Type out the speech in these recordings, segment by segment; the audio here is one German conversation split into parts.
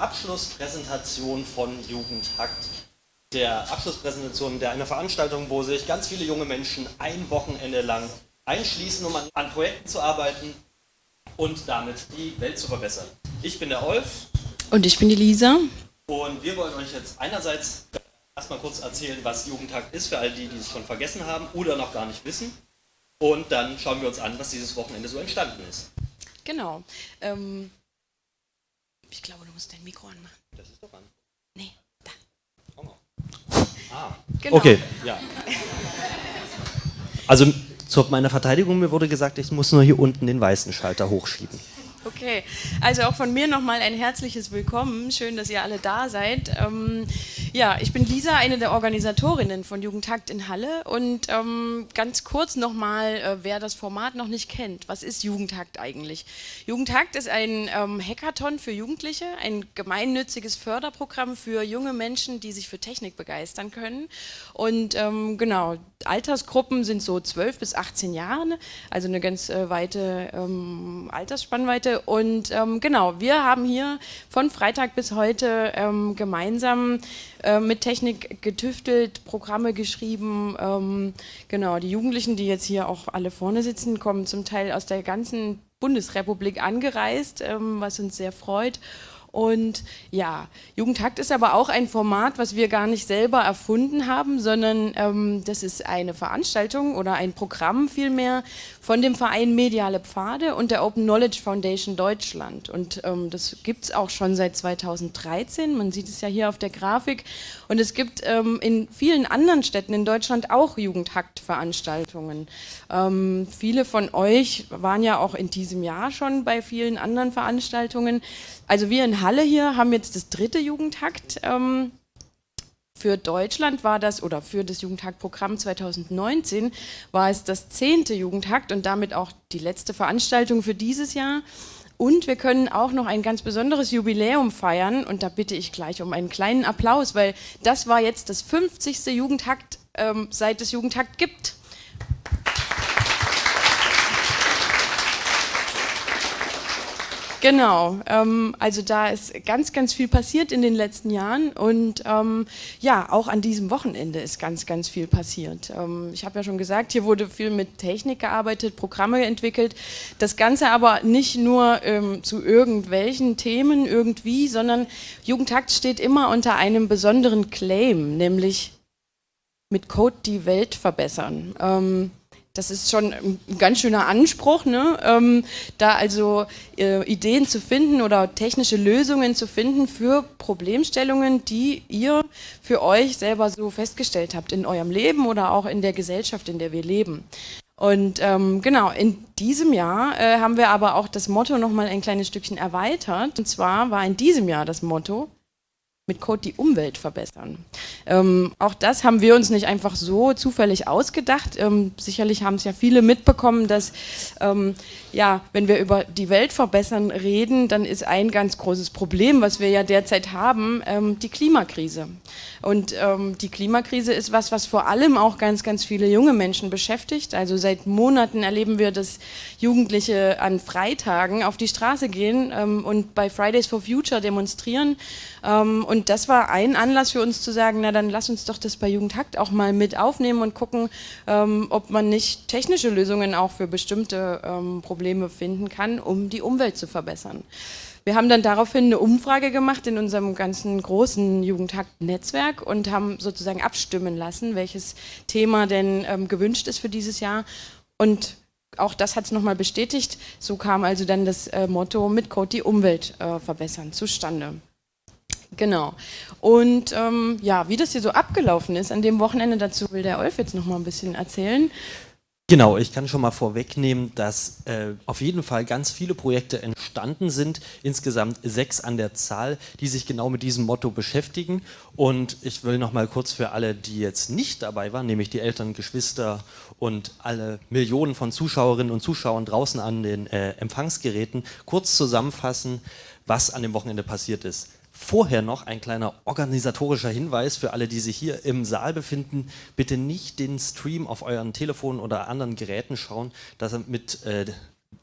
Abschlusspräsentation von Jugendhakt. Der Abschlusspräsentation der einer Veranstaltung, wo sich ganz viele junge Menschen ein Wochenende lang einschließen, um an, an Projekten zu arbeiten und damit die Welt zu verbessern. Ich bin der Olf. Und ich bin die Lisa. Und wir wollen euch jetzt einerseits erstmal kurz erzählen, was Jugendtag ist, für all die, die es schon vergessen haben oder noch gar nicht wissen. Und dann schauen wir uns an, was dieses Wochenende so entstanden ist. Genau. Ähm, ich glaube, du musst dein Mikro anmachen. Das ist doch an. Nee, da. Komm mal. Ah, Genau. Okay, ja. also zu meiner Verteidigung, mir wurde gesagt, ich muss nur hier unten den weißen Schalter hochschieben. Okay, also auch von mir nochmal ein herzliches Willkommen. Schön, dass ihr alle da seid. Ähm, ja, ich bin Lisa, eine der Organisatorinnen von Jugendtakt in Halle. Und ähm, ganz kurz nochmal, äh, wer das Format noch nicht kennt. Was ist Jugendtakt eigentlich? Jugendtakt ist ein ähm, Hackathon für Jugendliche, ein gemeinnütziges Förderprogramm für junge Menschen, die sich für Technik begeistern können. Und ähm, genau, Altersgruppen sind so 12 bis 18 Jahre, also eine ganz äh, weite ähm, Altersspannweite. Und ähm, genau, wir haben hier von Freitag bis heute ähm, gemeinsam äh, mit Technik getüftelt, Programme geschrieben. Ähm, genau, die Jugendlichen, die jetzt hier auch alle vorne sitzen, kommen zum Teil aus der ganzen Bundesrepublik angereist, ähm, was uns sehr freut. Und ja, Jugendhakt ist aber auch ein Format, was wir gar nicht selber erfunden haben, sondern ähm, das ist eine Veranstaltung oder ein Programm vielmehr von dem Verein Mediale Pfade und der Open Knowledge Foundation Deutschland. Und ähm, das gibt es auch schon seit 2013. Man sieht es ja hier auf der Grafik. Und es gibt ähm, in vielen anderen Städten in Deutschland auch Jugendhakt-Veranstaltungen. Ähm, viele von euch waren ja auch in diesem Jahr schon bei vielen anderen Veranstaltungen. Also wir in Halle hier haben jetzt das dritte Jugendhakt. Für Deutschland war das, oder für das Jugendhack-Programm 2019 war es das zehnte Jugendhakt und damit auch die letzte Veranstaltung für dieses Jahr. Und wir können auch noch ein ganz besonderes Jubiläum feiern und da bitte ich gleich um einen kleinen Applaus, weil das war jetzt das 50. Jugendhakt, ähm, seit es Jugendhakt gibt. Genau, ähm, also da ist ganz, ganz viel passiert in den letzten Jahren und ähm, ja, auch an diesem Wochenende ist ganz, ganz viel passiert. Ähm, ich habe ja schon gesagt, hier wurde viel mit Technik gearbeitet, Programme entwickelt, das Ganze aber nicht nur ähm, zu irgendwelchen Themen irgendwie, sondern Jugendtakt steht immer unter einem besonderen Claim, nämlich mit Code die Welt verbessern. Das ist schon ein ganz schöner Anspruch, ne? ähm, da also äh, Ideen zu finden oder technische Lösungen zu finden für Problemstellungen, die ihr für euch selber so festgestellt habt in eurem Leben oder auch in der Gesellschaft, in der wir leben. Und ähm, genau, in diesem Jahr äh, haben wir aber auch das Motto nochmal ein kleines Stückchen erweitert. Und zwar war in diesem Jahr das Motto, mit Code die Umwelt verbessern. Ähm, auch das haben wir uns nicht einfach so zufällig ausgedacht. Ähm, sicherlich haben es ja viele mitbekommen, dass ähm, ja, wenn wir über die Welt verbessern reden, dann ist ein ganz großes Problem, was wir ja derzeit haben, ähm, die Klimakrise. Und ähm, die Klimakrise ist was, was vor allem auch ganz, ganz viele junge Menschen beschäftigt. Also seit Monaten erleben wir, dass Jugendliche an Freitagen auf die Straße gehen ähm, und bei Fridays for Future demonstrieren. und das war ein Anlass für uns zu sagen, na dann lass uns doch das bei Jugendhakt auch mal mit aufnehmen und gucken, ähm, ob man nicht technische Lösungen auch für bestimmte ähm, Probleme finden kann, um die Umwelt zu verbessern. Wir haben dann daraufhin eine Umfrage gemacht in unserem ganzen großen Jugendhakt-Netzwerk und haben sozusagen abstimmen lassen, welches Thema denn ähm, gewünscht ist für dieses Jahr. Und auch das hat es nochmal bestätigt. So kam also dann das äh, Motto mit Code die Umwelt äh, verbessern zustande. Genau. Und ähm, ja, wie das hier so abgelaufen ist an dem Wochenende, dazu will der Olf jetzt noch mal ein bisschen erzählen. Genau, ich kann schon mal vorwegnehmen, dass äh, auf jeden Fall ganz viele Projekte entstanden sind, insgesamt sechs an der Zahl, die sich genau mit diesem Motto beschäftigen. Und ich will noch mal kurz für alle, die jetzt nicht dabei waren, nämlich die Eltern, Geschwister und alle Millionen von Zuschauerinnen und Zuschauern draußen an den äh, Empfangsgeräten, kurz zusammenfassen, was an dem Wochenende passiert ist. Vorher noch ein kleiner organisatorischer Hinweis für alle, die sich hier im Saal befinden. Bitte nicht den Stream auf euren Telefonen oder anderen Geräten schauen, damit äh,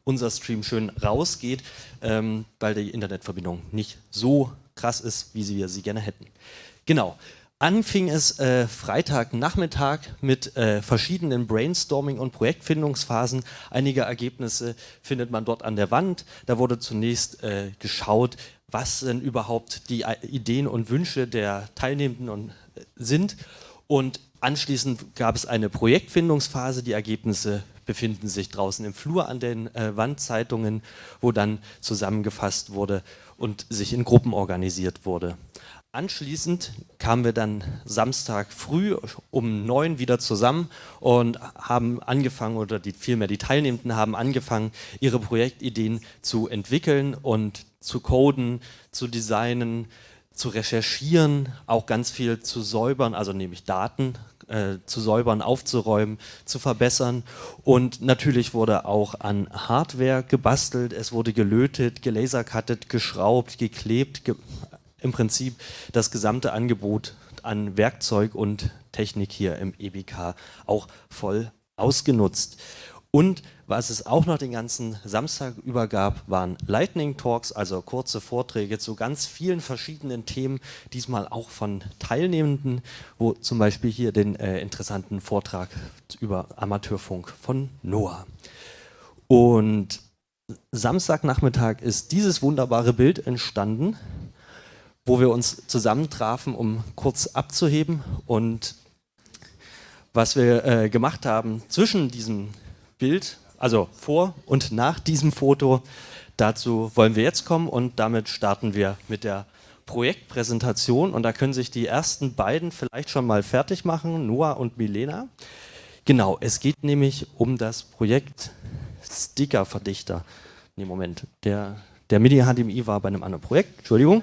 unser Stream schön rausgeht, ähm, weil die Internetverbindung nicht so krass ist, wie wir sie gerne hätten. Genau. Anfing es äh, Freitagnachmittag mit äh, verschiedenen Brainstorming- und Projektfindungsphasen. Einige Ergebnisse findet man dort an der Wand. Da wurde zunächst äh, geschaut, was denn überhaupt die Ideen und Wünsche der Teilnehmenden äh, sind. Und anschließend gab es eine Projektfindungsphase. Die Ergebnisse befinden sich draußen im Flur an den äh, Wandzeitungen, wo dann zusammengefasst wurde und sich in Gruppen organisiert wurde. Anschließend kamen wir dann Samstag früh um neun wieder zusammen und haben angefangen, oder die, vielmehr die Teilnehmenden haben angefangen, ihre Projektideen zu entwickeln und zu coden, zu designen, zu recherchieren, auch ganz viel zu säubern, also nämlich Daten äh, zu säubern, aufzuräumen, zu verbessern. Und natürlich wurde auch an Hardware gebastelt, es wurde gelötet, gelasercuttet, geschraubt, geklebt, ge im Prinzip das gesamte Angebot an Werkzeug und Technik hier im EBK auch voll ausgenutzt. Und was es auch noch den ganzen Samstag über gab, waren Lightning Talks, also kurze Vorträge zu ganz vielen verschiedenen Themen, diesmal auch von Teilnehmenden, wo zum Beispiel hier den äh, interessanten Vortrag über Amateurfunk von Noah. Und Samstagnachmittag ist dieses wunderbare Bild entstanden, wo wir uns zusammentrafen, um kurz abzuheben. Und was wir äh, gemacht haben zwischen diesem Bild, also vor und nach diesem Foto, dazu wollen wir jetzt kommen und damit starten wir mit der Projektpräsentation. Und da können sich die ersten beiden vielleicht schon mal fertig machen, Noah und Milena. Genau, es geht nämlich um das Projekt Stickerverdichter. Nee, Moment, der, der MIDI-HDMI war bei einem anderen Projekt, Entschuldigung.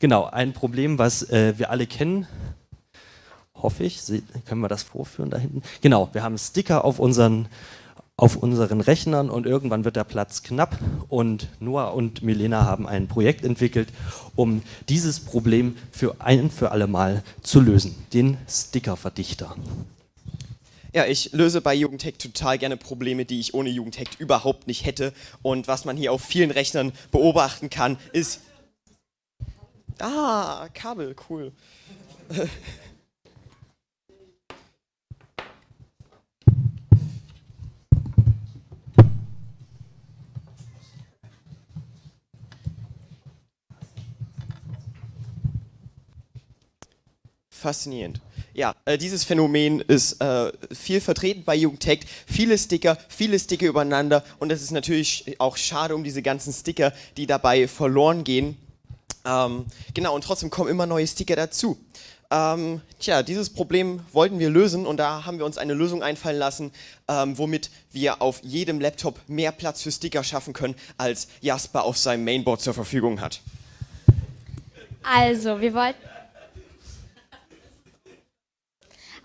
Genau, ein Problem, was äh, wir alle kennen, hoffe ich. Können wir das vorführen da hinten? Genau, wir haben Sticker auf unseren, auf unseren Rechnern und irgendwann wird der Platz knapp und Noah und Milena haben ein Projekt entwickelt, um dieses Problem für ein für alle Mal zu lösen, den Stickerverdichter. Ja, ich löse bei Jugendhack total gerne Probleme, die ich ohne Jugendhack überhaupt nicht hätte. Und was man hier auf vielen Rechnern beobachten kann, ist Ah, Kabel, cool. Faszinierend. Ja, äh, dieses Phänomen ist äh, viel vertreten bei Jugendtech. Viele Sticker, viele Sticker übereinander und es ist natürlich auch schade um diese ganzen Sticker, die dabei verloren gehen. Ähm, genau, und trotzdem kommen immer neue Sticker dazu. Ähm, tja, dieses Problem wollten wir lösen und da haben wir uns eine Lösung einfallen lassen, ähm, womit wir auf jedem Laptop mehr Platz für Sticker schaffen können, als Jasper auf seinem Mainboard zur Verfügung hat. Also, wir wollten...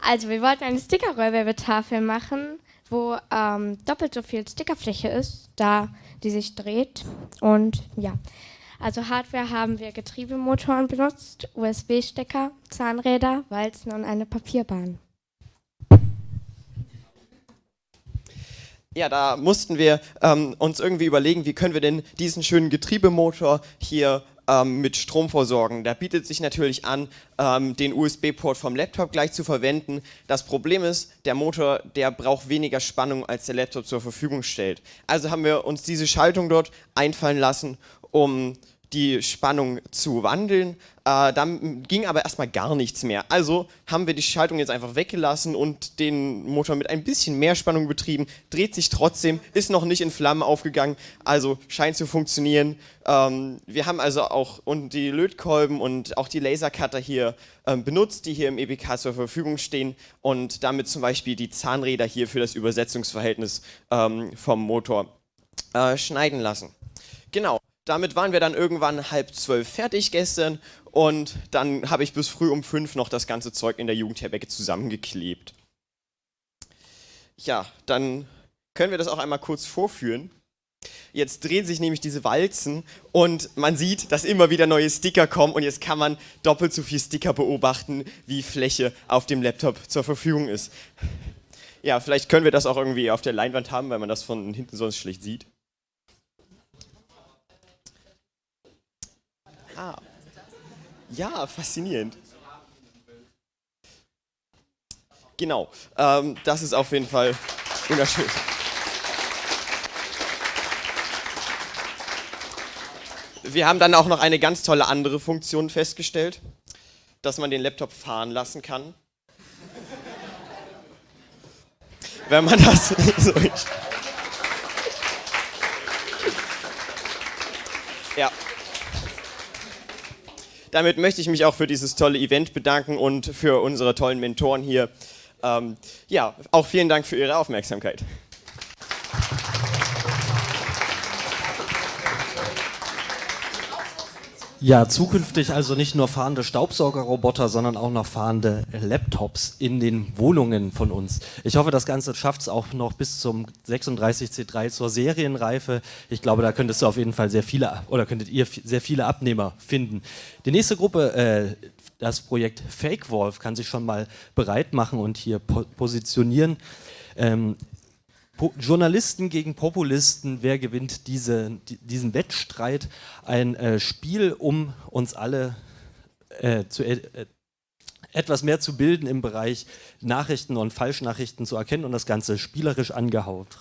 Also, wir wollten eine Sticker-Rollwerbetafel machen, wo ähm, doppelt so viel Stickerfläche ist, da die sich dreht. Und ja, also Hardware haben wir Getriebemotoren benutzt, USB-Stecker, Zahnräder, Walzen und eine Papierbahn. Ja, da mussten wir ähm, uns irgendwie überlegen, wie können wir denn diesen schönen Getriebemotor hier ähm, mit Strom versorgen. Da bietet sich natürlich an, ähm, den USB-Port vom Laptop gleich zu verwenden. Das Problem ist, der Motor, der braucht weniger Spannung, als der Laptop zur Verfügung stellt. Also haben wir uns diese Schaltung dort einfallen lassen um die Spannung zu wandeln. Äh, dann ging aber erstmal gar nichts mehr. Also haben wir die Schaltung jetzt einfach weggelassen und den Motor mit ein bisschen mehr Spannung betrieben. Dreht sich trotzdem, ist noch nicht in Flammen aufgegangen, also scheint zu funktionieren. Ähm, wir haben also auch und die Lötkolben und auch die Lasercutter hier ähm, benutzt, die hier im EBK zur Verfügung stehen und damit zum Beispiel die Zahnräder hier für das Übersetzungsverhältnis ähm, vom Motor äh, schneiden lassen. Genau damit waren wir dann irgendwann halb zwölf fertig gestern und dann habe ich bis früh um fünf noch das ganze Zeug in der Jugendherberge zusammengeklebt. Ja, dann können wir das auch einmal kurz vorführen. Jetzt drehen sich nämlich diese Walzen und man sieht, dass immer wieder neue Sticker kommen und jetzt kann man doppelt so viel Sticker beobachten, wie Fläche auf dem Laptop zur Verfügung ist. Ja, vielleicht können wir das auch irgendwie auf der Leinwand haben, weil man das von hinten sonst schlecht sieht. Ja, faszinierend. Genau, ähm, das ist auf jeden Fall wunderschön. Wir haben dann auch noch eine ganz tolle andere Funktion festgestellt, dass man den Laptop fahren lassen kann. Wenn man das so Ja. Damit möchte ich mich auch für dieses tolle Event bedanken und für unsere tollen Mentoren hier. Ähm, ja, auch vielen Dank für Ihre Aufmerksamkeit. Ja, zukünftig also nicht nur fahrende Staubsaugerroboter, sondern auch noch fahrende Laptops in den Wohnungen von uns. Ich hoffe, das Ganze schafft es auch noch bis zum 36C3 zur Serienreife. Ich glaube, da könntest du auf jeden Fall sehr viele oder könntet ihr sehr viele Abnehmer finden. Die nächste Gruppe, äh, das Projekt Fake Wolf, kann sich schon mal bereit machen und hier po positionieren. Ähm, po Journalisten gegen Populisten, wer gewinnt diese, die, diesen Wettstreit? Ein äh, Spiel, um uns alle äh, zu, äh, etwas mehr zu bilden im Bereich Nachrichten und Falschnachrichten zu erkennen und das Ganze spielerisch angehaucht.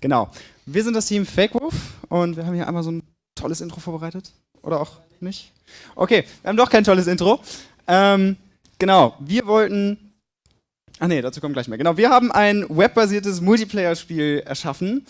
Genau. Wir sind das Team Fake Wolf und wir haben hier einmal so ein tolles Intro vorbereitet. Oder auch nicht? Okay, wir haben doch kein tolles Intro. Ähm, genau, wir wollten. Ach nee, dazu kommen gleich mehr. Genau, wir haben ein webbasiertes Multiplayer-Spiel erschaffen.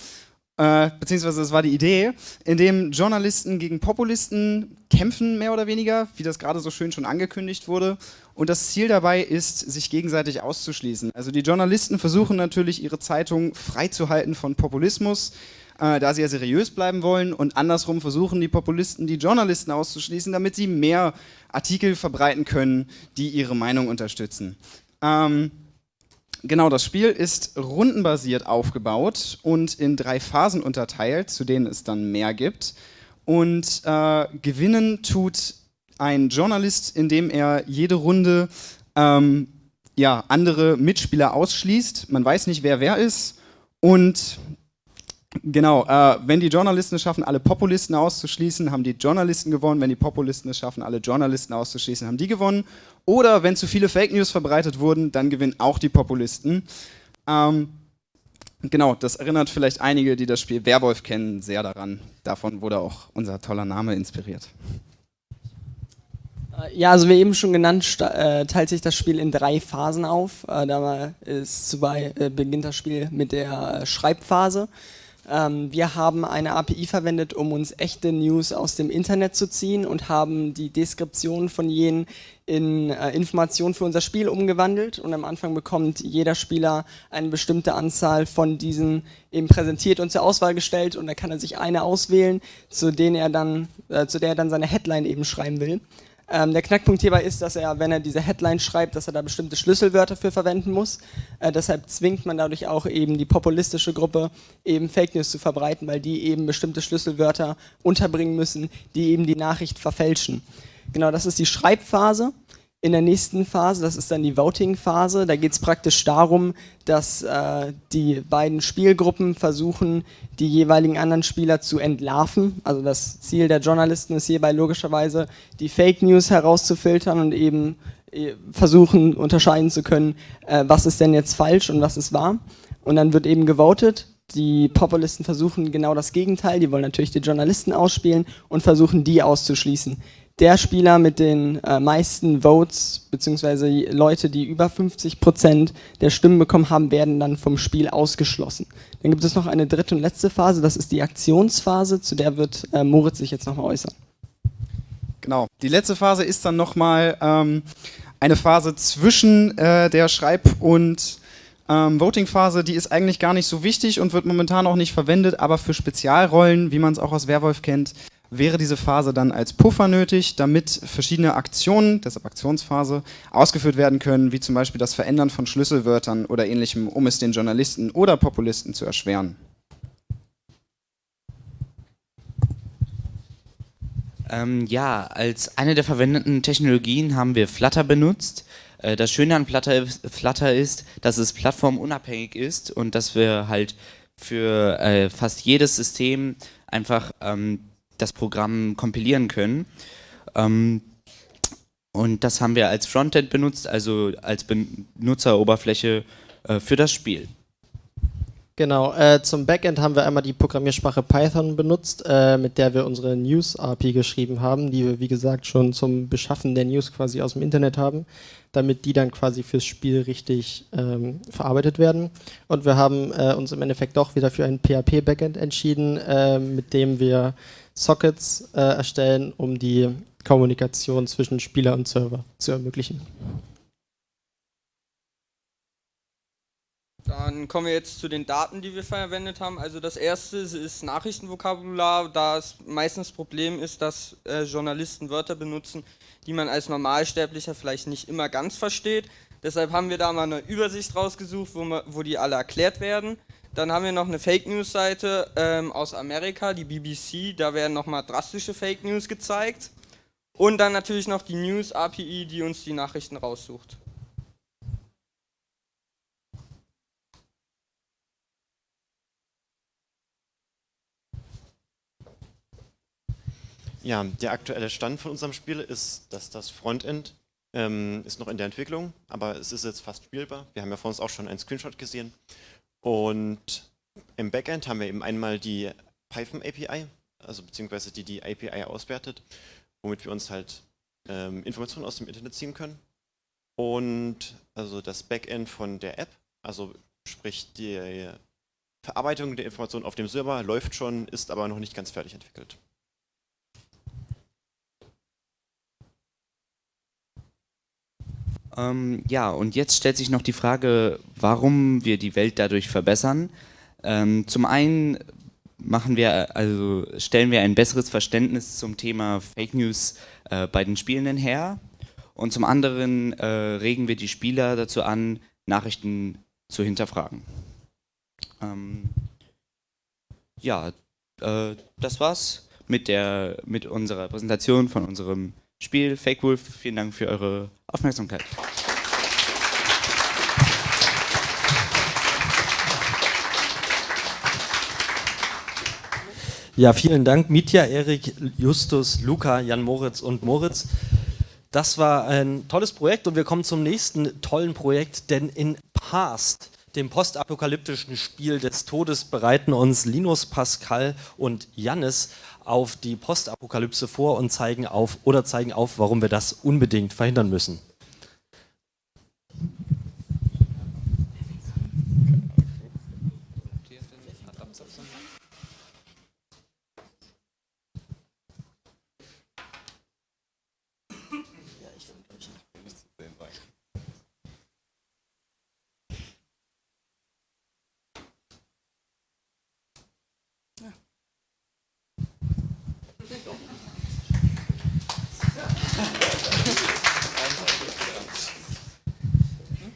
Äh, beziehungsweise das war die Idee, in dem Journalisten gegen Populisten kämpfen, mehr oder weniger, wie das gerade so schön schon angekündigt wurde. Und das Ziel dabei ist, sich gegenseitig auszuschließen. Also die Journalisten versuchen natürlich, ihre Zeitung freizuhalten von Populismus, äh, da sie ja seriös bleiben wollen. Und andersrum versuchen die Populisten, die Journalisten auszuschließen, damit sie mehr Artikel verbreiten können, die ihre Meinung unterstützen. Ähm, Genau, das Spiel ist rundenbasiert aufgebaut und in drei Phasen unterteilt, zu denen es dann mehr gibt. Und äh, gewinnen tut ein Journalist, indem er jede Runde ähm, ja, andere Mitspieler ausschließt. Man weiß nicht, wer wer ist. Und genau, äh, wenn die Journalisten es schaffen, alle Populisten auszuschließen, haben die Journalisten gewonnen. Wenn die Populisten es schaffen, alle Journalisten auszuschließen, haben die gewonnen. Oder wenn zu viele Fake News verbreitet wurden, dann gewinnen auch die Populisten. Ähm, genau, das erinnert vielleicht einige, die das Spiel Werwolf kennen, sehr daran. Davon wurde auch unser toller Name inspiriert. Ja, also wie eben schon genannt, äh, teilt sich das Spiel in drei Phasen auf. Äh, da ist zubei, äh, beginnt das Spiel mit der Schreibphase. Ähm, wir haben eine API verwendet, um uns echte News aus dem Internet zu ziehen und haben die Deskription von jenen in Informationen für unser Spiel umgewandelt. Und am Anfang bekommt jeder Spieler eine bestimmte Anzahl von diesen eben präsentiert und zur Auswahl gestellt und da kann er sich eine auswählen, zu, denen er dann, zu der er dann seine Headline eben schreiben will. Ähm, der Knackpunkt hierbei ist, dass er, wenn er diese Headline schreibt, dass er da bestimmte Schlüsselwörter für verwenden muss. Äh, deshalb zwingt man dadurch auch eben die populistische Gruppe, eben Fake News zu verbreiten, weil die eben bestimmte Schlüsselwörter unterbringen müssen, die eben die Nachricht verfälschen. Genau, das ist die Schreibphase in der nächsten Phase, das ist dann die Voting-Phase, da geht es praktisch darum, dass äh, die beiden Spielgruppen versuchen, die jeweiligen anderen Spieler zu entlarven. Also das Ziel der Journalisten ist hierbei logischerweise, die Fake News herauszufiltern und eben äh, versuchen, unterscheiden zu können, äh, was ist denn jetzt falsch und was ist wahr. Und dann wird eben gewotet. Die Populisten versuchen genau das Gegenteil, die wollen natürlich die Journalisten ausspielen und versuchen, die auszuschließen der Spieler mit den äh, meisten Votes, beziehungsweise Leute, die über 50 Prozent der Stimmen bekommen haben, werden dann vom Spiel ausgeschlossen. Dann gibt es noch eine dritte und letzte Phase, das ist die Aktionsphase, zu der wird äh, Moritz sich jetzt nochmal äußern. Genau, die letzte Phase ist dann nochmal ähm, eine Phase zwischen äh, der Schreib- und ähm, Voting-Phase, die ist eigentlich gar nicht so wichtig und wird momentan auch nicht verwendet, aber für Spezialrollen, wie man es auch aus Werwolf kennt, wäre diese Phase dann als Puffer nötig, damit verschiedene Aktionen, deshalb Aktionsphase, ausgeführt werden können, wie zum Beispiel das Verändern von Schlüsselwörtern oder ähnlichem, um es den Journalisten oder Populisten zu erschweren. Ähm, ja, als eine der verwendeten Technologien haben wir Flutter benutzt. Äh, das Schöne an Flutter, Flutter, ist, dass es plattformunabhängig ist und dass wir halt für äh, fast jedes System einfach ähm, das Programm kompilieren können. Ähm, und das haben wir als Frontend benutzt, also als Benutzeroberfläche äh, für das Spiel. Genau, äh, zum Backend haben wir einmal die Programmiersprache Python benutzt, äh, mit der wir unsere News-API geschrieben haben, die wir wie gesagt schon zum Beschaffen der News quasi aus dem Internet haben, damit die dann quasi fürs Spiel richtig ähm, verarbeitet werden. Und wir haben äh, uns im Endeffekt doch wieder für ein PHP-Backend entschieden, äh, mit dem wir Sockets äh, erstellen, um die Kommunikation zwischen Spieler und Server zu ermöglichen. Dann kommen wir jetzt zu den Daten, die wir verwendet haben. Also das erste ist Nachrichtenvokabular, da es meistens das Problem ist, dass äh, Journalisten Wörter benutzen, die man als Normalsterblicher vielleicht nicht immer ganz versteht. Deshalb haben wir da mal eine Übersicht rausgesucht, wo, man, wo die alle erklärt werden. Dann haben wir noch eine Fake News Seite ähm, aus Amerika, die BBC, da werden nochmal drastische Fake News gezeigt. Und dann natürlich noch die News API, die uns die Nachrichten raussucht. Ja, der aktuelle Stand von unserem Spiel ist, dass das Frontend ähm, ist noch in der Entwicklung, aber es ist jetzt fast spielbar. Wir haben ja vor uns auch schon einen Screenshot gesehen. Und im Backend haben wir eben einmal die Python API, also beziehungsweise die die API auswertet, womit wir uns halt ähm, Informationen aus dem Internet ziehen können. Und also das Backend von der App, also sprich die Verarbeitung der Informationen auf dem Server läuft schon, ist aber noch nicht ganz fertig entwickelt. Ähm, ja, und jetzt stellt sich noch die Frage, warum wir die Welt dadurch verbessern. Ähm, zum einen machen wir, also stellen wir ein besseres Verständnis zum Thema Fake News äh, bei den Spielenden her. Und zum anderen äh, regen wir die Spieler dazu an, Nachrichten zu hinterfragen. Ähm, ja, äh, das war's mit, der, mit unserer Präsentation von unserem Spiel Fake Wolf. Vielen Dank für eure Aufmerksamkeit. Ja, vielen Dank, Mitya, Erik, Justus, Luca, Jan Moritz und Moritz. Das war ein tolles Projekt und wir kommen zum nächsten tollen Projekt, denn in Past, dem postapokalyptischen Spiel des Todes, bereiten uns Linus, Pascal und Jannis auf die Postapokalypse vor und zeigen auf oder zeigen auf, warum wir das unbedingt verhindern müssen.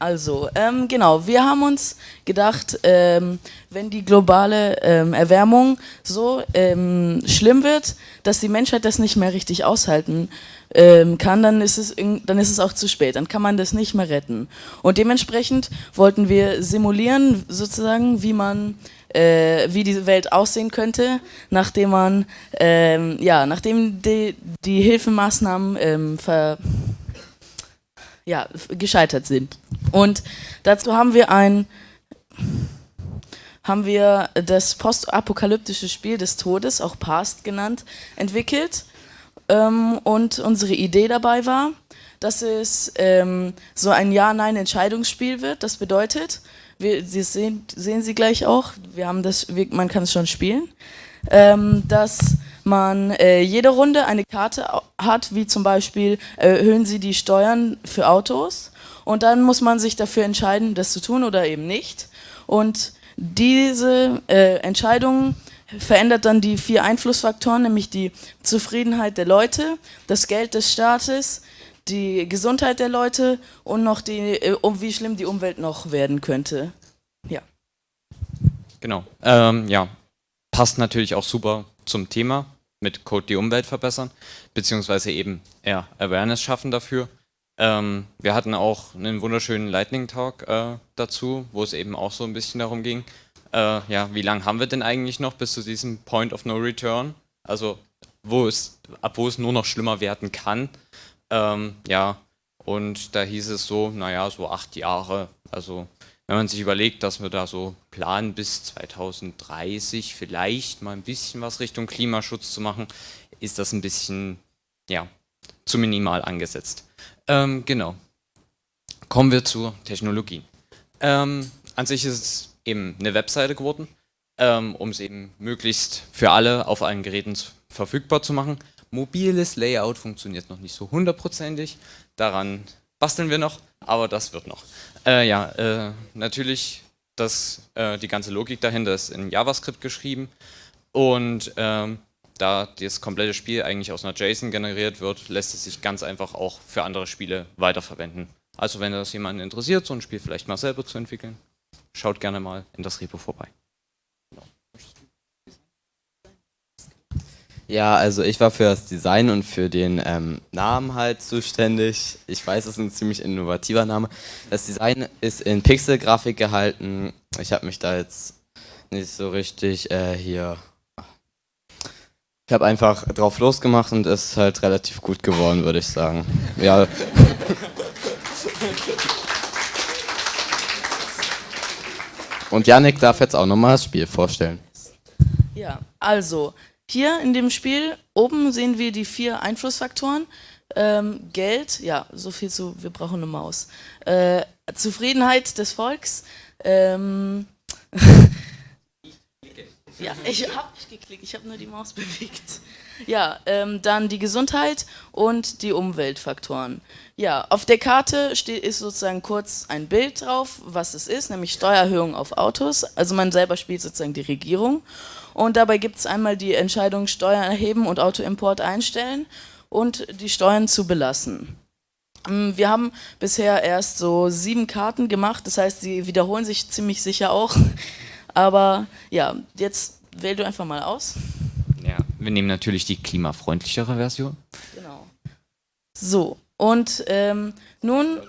Also, ähm, genau, wir haben uns gedacht, ähm, wenn die globale ähm, Erwärmung so ähm, schlimm wird, dass die Menschheit das nicht mehr richtig aushalten ähm, kann, dann ist, es dann ist es auch zu spät, dann kann man das nicht mehr retten. Und dementsprechend wollten wir simulieren, sozusagen, wie man äh, wie diese Welt aussehen könnte, nachdem man, ähm, ja, nachdem die, die Hilfemaßnahmen ver, ja, gescheitert sind. Und dazu haben wir ein haben wir das postapokalyptische Spiel des Todes, auch Past genannt, entwickelt. Ähm, und unsere Idee dabei war, dass es ähm, so ein Ja-Nein-Entscheidungsspiel wird. Das bedeutet, wir, das sehen, sehen Sie gleich auch, wir haben das, man kann es schon spielen, ähm, dass man äh, jede Runde eine Karte hat, wie zum Beispiel erhöhen Sie die Steuern für Autos und dann muss man sich dafür entscheiden, das zu tun oder eben nicht. Und diese äh, Entscheidung verändert dann die vier Einflussfaktoren, nämlich die Zufriedenheit der Leute, das Geld des Staates, die Gesundheit der Leute und noch die, äh, um wie schlimm die Umwelt noch werden könnte. Ja. Genau. Ähm, ja, passt natürlich auch super zum Thema mit Code die Umwelt verbessern, beziehungsweise eben eher Awareness schaffen dafür. Ähm, wir hatten auch einen wunderschönen Lightning Talk äh, dazu, wo es eben auch so ein bisschen darum ging, äh, ja, wie lange haben wir denn eigentlich noch bis zu diesem Point of No Return? Also wo es, ab wo es nur noch schlimmer werden kann. Ähm, ja, und da hieß es so, naja, so acht Jahre. Also wenn man sich überlegt, dass wir da so planen, bis 2030 vielleicht mal ein bisschen was Richtung Klimaschutz zu machen, ist das ein bisschen, ja, zu minimal angesetzt. Ähm, genau. Kommen wir zur Technologie. Ähm, an sich ist es eben eine Webseite geworden, ähm, um es eben möglichst für alle auf allen Geräten verfügbar zu machen. Mobiles Layout funktioniert noch nicht so hundertprozentig, daran basteln wir noch, aber das wird noch. Äh, ja, äh, natürlich, das, äh, die ganze Logik dahinter ist in JavaScript geschrieben und ähm, da das komplette Spiel eigentlich aus einer JSON generiert wird, lässt es sich ganz einfach auch für andere Spiele weiterverwenden. Also wenn das jemanden interessiert, so ein Spiel vielleicht mal selber zu entwickeln, schaut gerne mal in das Repo vorbei. Ja, also ich war für das Design und für den ähm, Namen halt zuständig. Ich weiß, es ist ein ziemlich innovativer Name. Das Design ist in Pixelgrafik gehalten. Ich habe mich da jetzt nicht so richtig äh, hier... Ich habe einfach drauf losgemacht und es ist halt relativ gut geworden, würde ich sagen. Ja. Und Yannick darf jetzt auch nochmal das Spiel vorstellen. Ja, also hier in dem Spiel oben sehen wir die vier Einflussfaktoren. Ähm, Geld, ja, so viel zu, wir brauchen eine Maus. Äh, Zufriedenheit des Volks. Ähm, ja, ich habe nicht geklickt, ich habe nur die Maus bewegt. Ja, ähm, dann die Gesundheit und die Umweltfaktoren. Ja, auf der Karte steht, ist sozusagen kurz ein Bild drauf, was es ist, nämlich Steuererhöhung auf Autos. Also man selber spielt sozusagen die Regierung. Und dabei gibt es einmal die Entscheidung Steuern erheben und Autoimport einstellen und die Steuern zu belassen. Mm, wir haben bisher erst so sieben Karten gemacht, das heißt, sie wiederholen sich ziemlich sicher auch. Aber ja, jetzt wähl du einfach mal aus. Ja, wir nehmen natürlich die klimafreundlichere Version. Genau. So, und ähm, nun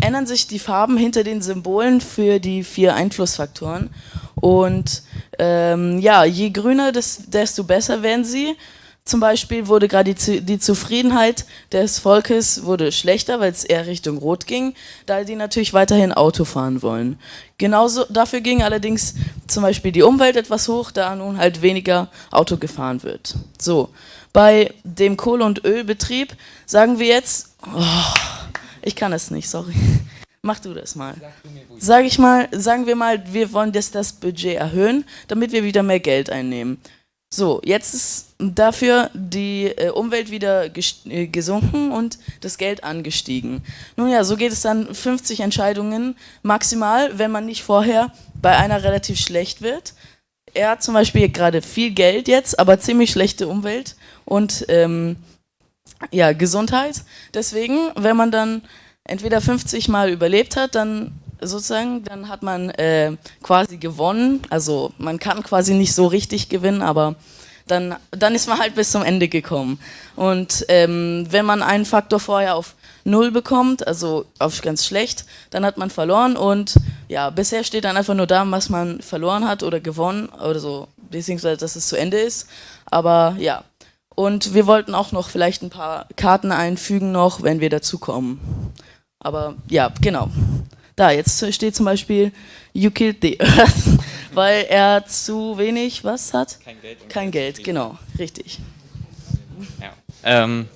ändern sich die Farben hinter den Symbolen für die vier Einflussfaktoren. Und ähm, ja, je grüner, desto besser werden sie. Zum Beispiel wurde gerade die, die, Zufriedenheit des Volkes wurde schlechter, weil es eher Richtung Rot ging, da die natürlich weiterhin Auto fahren wollen. Genauso dafür ging allerdings zum Beispiel die Umwelt etwas hoch, da nun halt weniger Auto gefahren wird. So, bei dem Kohle- und Ölbetrieb sagen wir jetzt, oh, ich kann es nicht, sorry. Mach du das mal. Sag ich mal, sagen wir mal, wir wollen das, das Budget erhöhen, damit wir wieder mehr Geld einnehmen. So, jetzt ist dafür die äh, Umwelt wieder äh, gesunken und das Geld angestiegen. Nun ja, so geht es dann 50 Entscheidungen maximal, wenn man nicht vorher bei einer relativ schlecht wird. Er hat zum Beispiel gerade viel Geld jetzt, aber ziemlich schlechte Umwelt und ähm, ja, Gesundheit. Deswegen, wenn man dann entweder 50 Mal überlebt hat, dann sozusagen, dann hat man äh, quasi gewonnen. Also man kann quasi nicht so richtig gewinnen, aber dann, dann ist man halt bis zum Ende gekommen. Und ähm, wenn man einen Faktor vorher auf Null bekommt, also auf ganz schlecht, dann hat man verloren und ja, bisher steht dann einfach nur da, was man verloren hat oder gewonnen oder so, beziehungsweise dass es zu Ende ist. Aber ja, und wir wollten auch noch vielleicht ein paar Karten einfügen noch, wenn wir dazu kommen. Aber ja, genau. Da, jetzt steht zum Beispiel You killed the Earth, weil er zu wenig, was hat? Kein Geld. Kein Geld, genau, richtig. Ja. Ähm,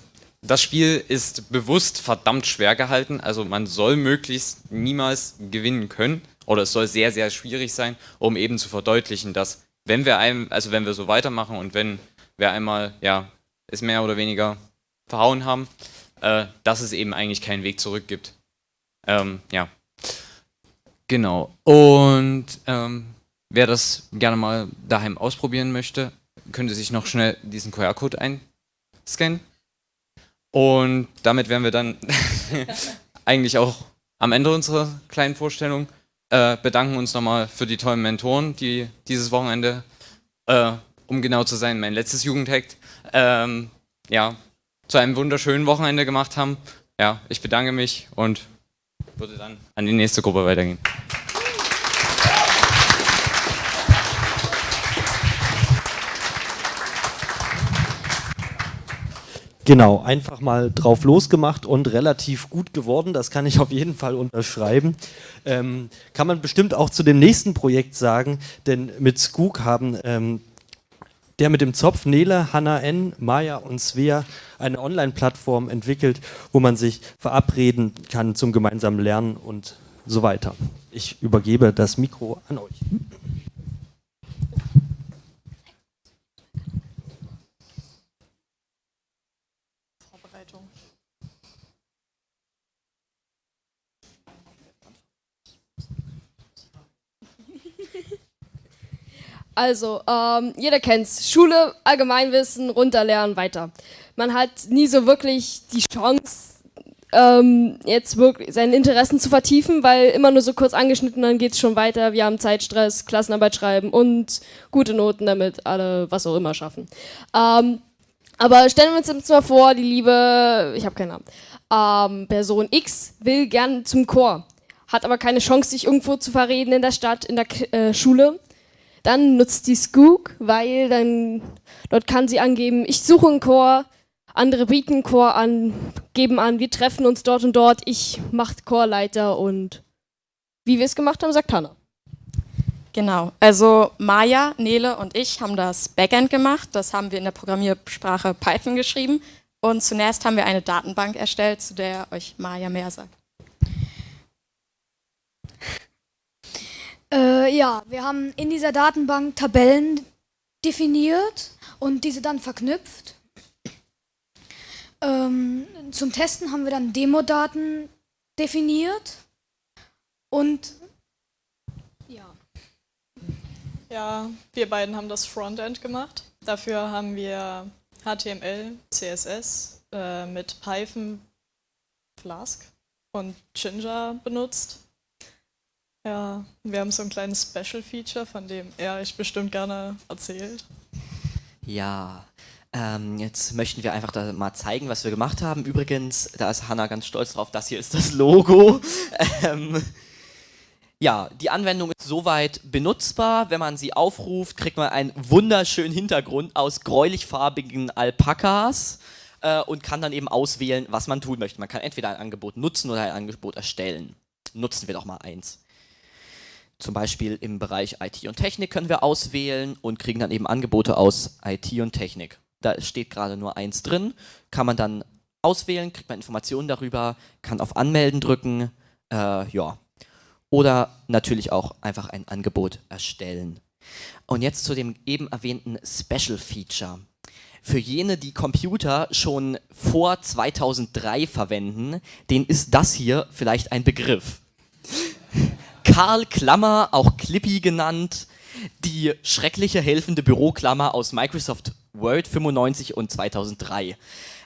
das Spiel ist bewusst verdammt schwer gehalten, also man soll möglichst niemals gewinnen können oder es soll sehr, sehr schwierig sein, um eben zu verdeutlichen, dass wenn wir einem, also wenn wir so weitermachen und wenn wir einmal, ja, es mehr oder weniger verhauen haben, äh, dass es eben eigentlich keinen Weg zurück gibt. Ähm, ja. Genau. Und ähm, wer das gerne mal daheim ausprobieren möchte, könnte sich noch schnell diesen QR-Code einscannen. Und damit wären wir dann eigentlich auch am Ende unserer kleinen Vorstellung. Äh, bedanken uns nochmal für die tollen Mentoren, die dieses Wochenende, äh, um genau zu sein, mein letztes Jugendhackt ähm, ja, zu einem wunderschönen Wochenende gemacht haben. Ja, ich bedanke mich und würde dann an die nächste Gruppe weitergehen. Genau, einfach mal drauf losgemacht und relativ gut geworden. Das kann ich auf jeden Fall unterschreiben. Ähm, kann man bestimmt auch zu dem nächsten Projekt sagen, denn mit Skook haben ähm, der mit dem Zopf, Nele, Hanna N., Maya und Svea eine Online-Plattform entwickelt, wo man sich verabreden kann zum gemeinsamen Lernen und so weiter. Ich übergebe das Mikro an euch. Also, ähm, jeder kennt's. Schule, Allgemeinwissen, runterlernen, weiter. Man hat nie so wirklich die Chance, ähm, jetzt wirklich seine Interessen zu vertiefen, weil immer nur so kurz angeschnitten, dann geht's schon weiter. Wir haben Zeitstress, Klassenarbeit schreiben und gute Noten, damit alle was auch immer schaffen. Ähm, aber stellen wir uns jetzt mal vor, die liebe, ich habe keinen Namen, ähm, Person X will gern zum Chor, hat aber keine Chance, sich irgendwo zu verreden in der Stadt, in der äh, Schule dann nutzt die Skook, weil dann dort kann sie angeben, ich suche einen Chor, andere bieten einen Chor an, geben an, wir treffen uns dort und dort, ich mache Chorleiter und wie wir es gemacht haben, sagt Hanna. Genau, also Maya, Nele und ich haben das Backend gemacht, das haben wir in der Programmiersprache Python geschrieben und zunächst haben wir eine Datenbank erstellt, zu der euch Maya mehr sagt. Äh, ja, wir haben in dieser Datenbank Tabellen definiert und diese dann verknüpft. Ähm, zum Testen haben wir dann Demo-Daten definiert und ja. Ja, wir beiden haben das Frontend gemacht. Dafür haben wir HTML, CSS äh, mit Python, Flask und Ginger benutzt. Ja, wir haben so ein kleines Special-Feature, von dem er euch bestimmt gerne erzählt. Ja, ähm, jetzt möchten wir einfach da mal zeigen, was wir gemacht haben. Übrigens, da ist Hanna ganz stolz drauf, das hier ist das Logo. ähm, ja, die Anwendung ist soweit benutzbar. Wenn man sie aufruft, kriegt man einen wunderschönen Hintergrund aus gräulich-farbigen Alpakas äh, und kann dann eben auswählen, was man tun möchte. Man kann entweder ein Angebot nutzen oder ein Angebot erstellen. Nutzen wir doch mal eins. Zum Beispiel im Bereich IT und Technik können wir auswählen und kriegen dann eben Angebote aus IT und Technik. Da steht gerade nur eins drin, kann man dann auswählen, kriegt man Informationen darüber, kann auf Anmelden drücken, äh, ja. Oder natürlich auch einfach ein Angebot erstellen. Und jetzt zu dem eben erwähnten Special Feature. Für jene, die Computer schon vor 2003 verwenden, denen ist das hier vielleicht ein Begriff. Karl Klammer, auch Clippy genannt, die schreckliche helfende Büroklammer aus Microsoft Word 95 und 2003.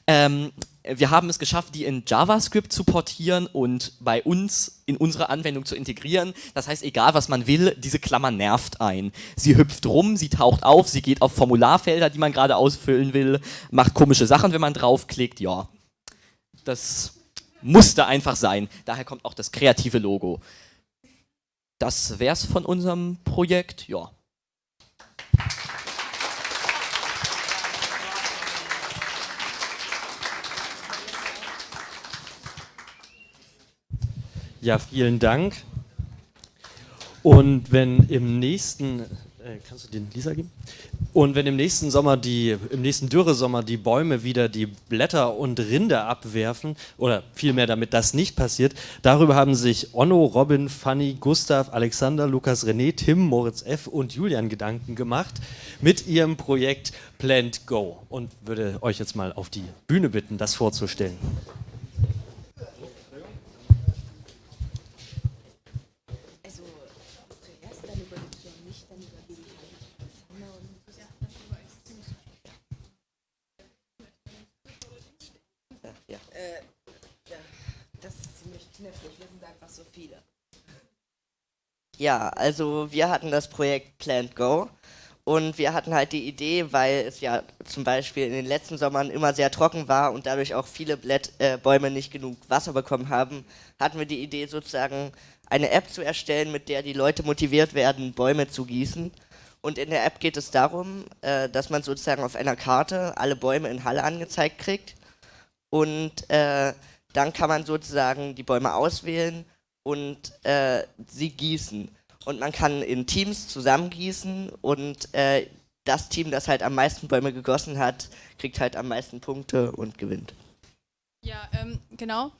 Ähm, wir haben es geschafft, die in JavaScript zu portieren und bei uns in unsere Anwendung zu integrieren. Das heißt, egal was man will, diese Klammer nervt ein. Sie hüpft rum, sie taucht auf, sie geht auf Formularfelder, die man gerade ausfüllen will, macht komische Sachen, wenn man draufklickt. Ja, das musste einfach sein. Daher kommt auch das kreative Logo das wäre es von unserem Projekt. Ja. Ja, vielen Dank. Und wenn im nächsten, äh, kannst du den Lisa geben? Und wenn im nächsten Sommer die, im nächsten Dürresommer die Bäume wieder die Blätter und Rinde abwerfen, oder vielmehr damit das nicht passiert, darüber haben sich Onno, Robin, Fanny, Gustav, Alexander, Lukas, René, Tim, Moritz F. und Julian Gedanken gemacht mit ihrem Projekt Plant Go und würde euch jetzt mal auf die Bühne bitten, das vorzustellen. Ja, also wir hatten das Projekt Plant Go Und wir hatten halt die Idee, weil es ja zum Beispiel in den letzten Sommern immer sehr trocken war und dadurch auch viele Blätt, äh, Bäume nicht genug Wasser bekommen haben, hatten wir die Idee sozusagen eine App zu erstellen, mit der die Leute motiviert werden, Bäume zu gießen. Und in der App geht es darum, äh, dass man sozusagen auf einer Karte alle Bäume in Halle angezeigt kriegt. Und äh, dann kann man sozusagen die Bäume auswählen und äh, sie gießen. Und man kann in Teams zusammengießen und äh, das Team, das halt am meisten Bäume gegossen hat, kriegt halt am meisten Punkte und gewinnt. Ja, ähm, genau.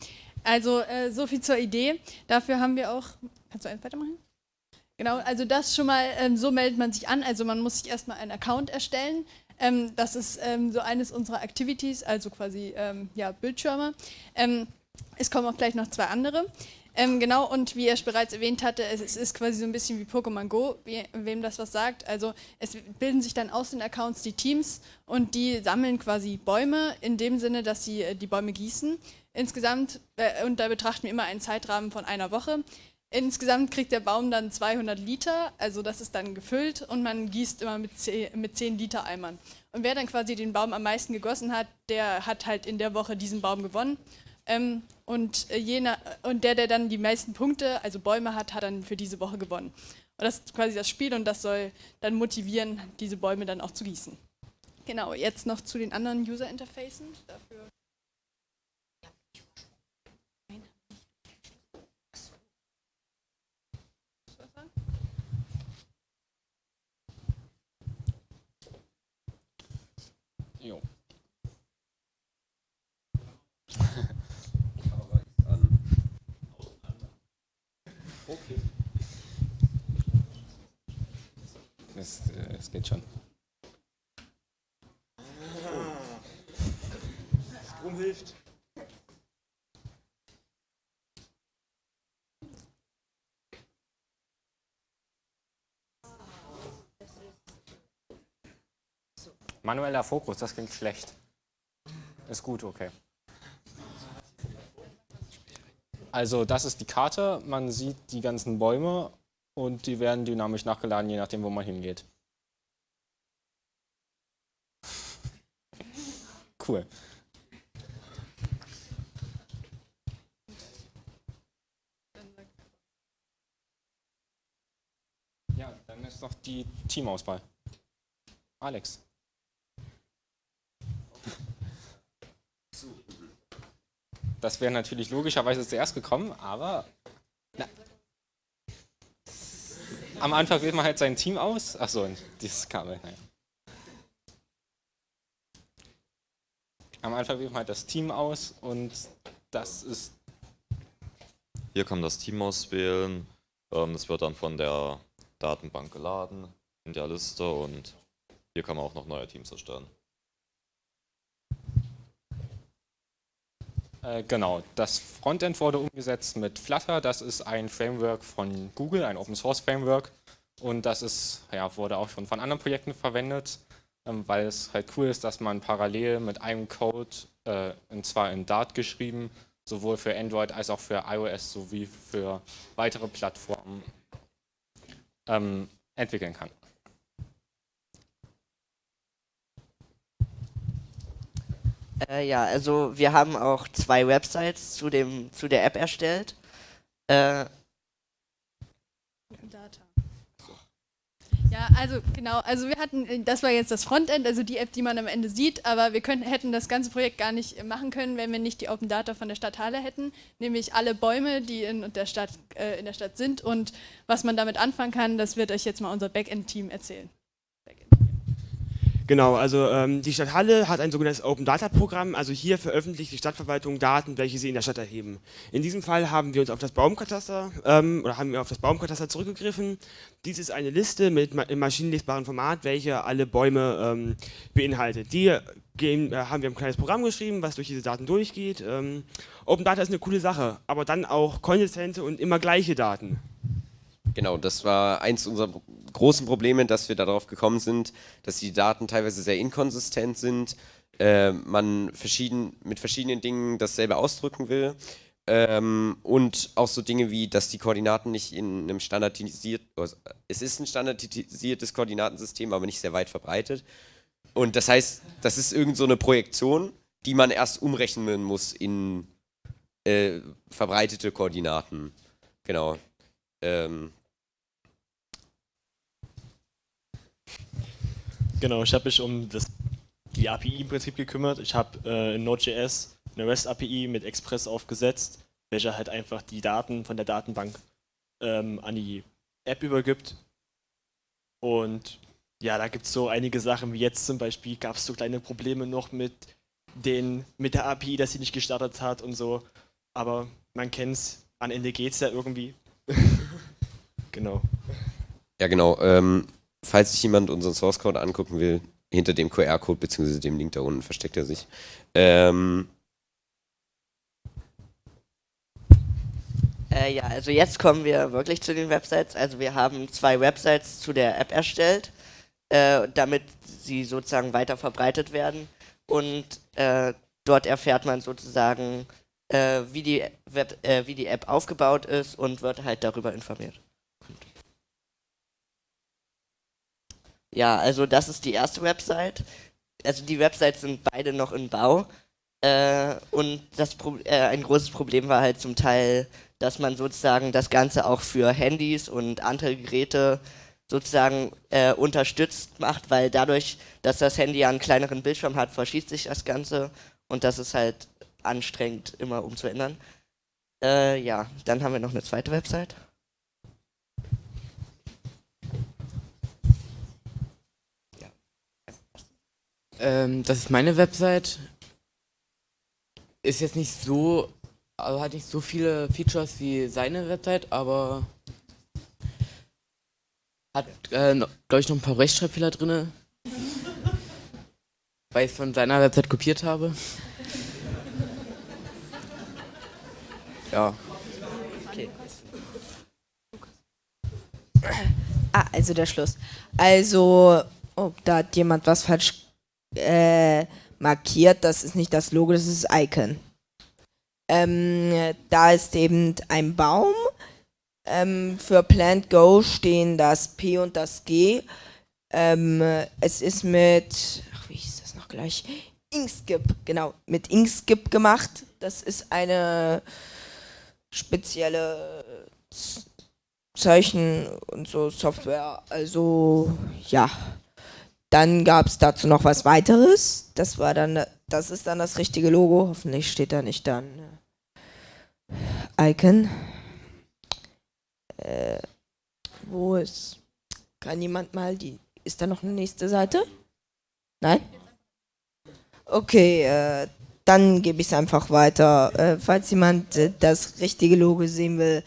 Also äh, so viel zur Idee. Dafür haben wir auch. Kannst du eins weitermachen? Genau, also das schon mal, ähm, so meldet man sich an. Also man muss sich erstmal einen Account erstellen. Ähm, das ist ähm, so eines unserer Activities, also quasi ähm, ja, Bildschirme. Ähm, es kommen auch gleich noch zwei andere. Ähm, genau, und wie er bereits erwähnt hatte, es, es, ist quasi so ein bisschen wie Pokémon Go, wie, wem das was sagt. Also es bilden sich dann aus den Accounts die Teams und die sammeln quasi Bäume in dem Sinne, dass sie äh, die Bäume gießen. Insgesamt, äh, und da betrachten wir immer einen Zeitrahmen von einer Woche. Insgesamt kriegt der Baum dann 200 Liter, also das ist dann gefüllt und man gießt immer mit 10, mit 10 Liter Eimern. Und wer dann quasi den Baum am meisten gegossen hat, der hat halt in der Woche diesen Baum gewonnen. Ähm, und, äh, jener, und der, der dann die meisten Punkte, also Bäume hat, hat dann für diese Woche gewonnen. Und das ist quasi das Spiel und das soll dann motivieren, diese Bäume dann auch zu gießen. Genau, jetzt noch zu den anderen User Interfacen. Dafür Jo. Okay. Es, äh, es geht schon. Strom hilft. Manueller Fokus, das klingt schlecht. Ist gut, okay. Also das ist die Karte, man sieht die ganzen Bäume und die werden dynamisch nachgeladen, je nachdem, wo man hingeht. Cool. Ja, dann ist noch die Teamauswahl. Alex. Das wäre natürlich logischerweise zuerst gekommen, aber am Anfang wählt man halt sein Team aus. Achso, dieses Kabel. Naja. Am Anfang wählt man halt das Team aus und das ist. Hier kann man das Team auswählen. Ähm, das wird dann von der Datenbank geladen in der Liste und hier kann man auch noch neue Teams erstellen. Äh, genau, das Frontend wurde umgesetzt mit Flutter. Das ist ein Framework von Google, ein Open Source Framework. Und das ist, ja, wurde auch schon von anderen Projekten verwendet, ähm, weil es halt cool ist, dass man parallel mit einem Code, äh, und zwar in Dart geschrieben, sowohl für Android als auch für iOS sowie für weitere Plattformen ähm, entwickeln kann. Äh, ja, also wir haben auch zwei Websites zu, dem, zu der App erstellt. Äh, Ja, also genau, also wir hatten, das war jetzt das Frontend, also die App, die man am Ende sieht, aber wir könnten, hätten das ganze Projekt gar nicht machen können, wenn wir nicht die Open Data von der Stadt Halle hätten, nämlich alle Bäume, die in der Stadt, äh, in der Stadt sind und was man damit anfangen kann, das wird euch jetzt mal unser Backend-Team erzählen. Genau, also ähm, die Stadt Halle hat ein sogenanntes Open Data Programm, also hier veröffentlicht die Stadtverwaltung Daten, welche sie in der Stadt erheben. In diesem Fall haben wir uns auf das Baumkataster ähm, oder haben wir auf das Baumkataster zurückgegriffen. Dies ist eine Liste mit im maschinenlesbaren Format, welche alle Bäume ähm, beinhaltet. Die gehen, äh, haben wir ein kleines Programm geschrieben, was durch diese Daten durchgeht. Ähm, Open Data ist eine coole Sache, aber dann auch konsistente und immer gleiche Daten. Genau, das war eins unserer großen Probleme, dass wir darauf gekommen sind, dass die Daten teilweise sehr inkonsistent sind, äh, man verschieden, mit verschiedenen Dingen dasselbe ausdrücken will Ähm, und auch so Dinge wie, dass die Koordinaten nicht in einem standardisiert, also es ist ein standardisiertes Koordinatensystem, aber nicht sehr weit verbreitet. Und das heißt, das ist irgend so eine Projektion, die man erst umrechnen muss in äh, verbreitete Koordinaten. Genau. Ähm. Genau, ich habe mich um das, die API im Prinzip gekümmert. Ich habe äh, in Node.js eine REST-API mit Express aufgesetzt, welcher halt einfach die Daten von der Datenbank ähm, an die App übergibt. Und ja, da gibt es so einige Sachen, wie jetzt zum Beispiel gab es so kleine Probleme noch mit, den, mit der API, dass sie nicht gestartet hat und so. Aber man kennt es, am Ende geht es ja irgendwie. genau. Ja, genau. Ähm, falls sich jemand unseren Source Code angucken will, hinter dem QR-Code bzw. dem Link da unten versteckt er sich. Ähm, Äh, ja, also jetzt kommen wir wirklich zu den Websites. Also wir haben zwei Websites zu der App erstellt, äh, damit sie sozusagen weiter verbreitet werden. Und äh, dort erfährt man sozusagen, äh, wie, die Web, äh, wie die App aufgebaut ist und wird halt darüber informiert. Ja, also das ist die erste Website. Also die Websites sind beide noch in Bau. Äh, und das Pro ein großes Problem war halt zum Teil dass man sozusagen das Ganze auch für Handys und andere Geräte sozusagen äh, unterstützt macht, weil dadurch, dass das Handy ja einen kleineren Bildschirm hat, verschießt sich das Ganze und das ist halt anstrengend immer umzuändern. Äh, ja, dann haben wir noch eine zweite Website. Ähm, das ist meine Website. Ist jetzt nicht so also hat nicht so viele Features wie seine Website, aber hat, äh, glaube ich, noch ein paar Rechtschreibfehler drin. weil ich es von seiner Website kopiert habe. ja. Okay. Ah, also der Schluss. Also, oh, da hat jemand was falsch äh, markiert. Das ist nicht das Logo, das ist das Icon. Ähm, da ist eben ein Baum. Ähm, für Plant Go stehen das P und das G. Ähm, es ist mit, ach, wie hieß das noch gleich? Inkskip, genau, mit Inkskip gemacht. Das ist eine spezielle Zeichen und so Software. Also, ja. Dann gab es dazu noch was weiteres. Das war dann, das ist dann das richtige Logo. Hoffentlich steht da nicht dann Icon. Äh, wo ist. Kann jemand mal die. Ist da noch eine nächste Seite? Nein? Okay, äh, dann gebe ich es einfach weiter. Äh, falls jemand äh, das richtige Logo sehen will,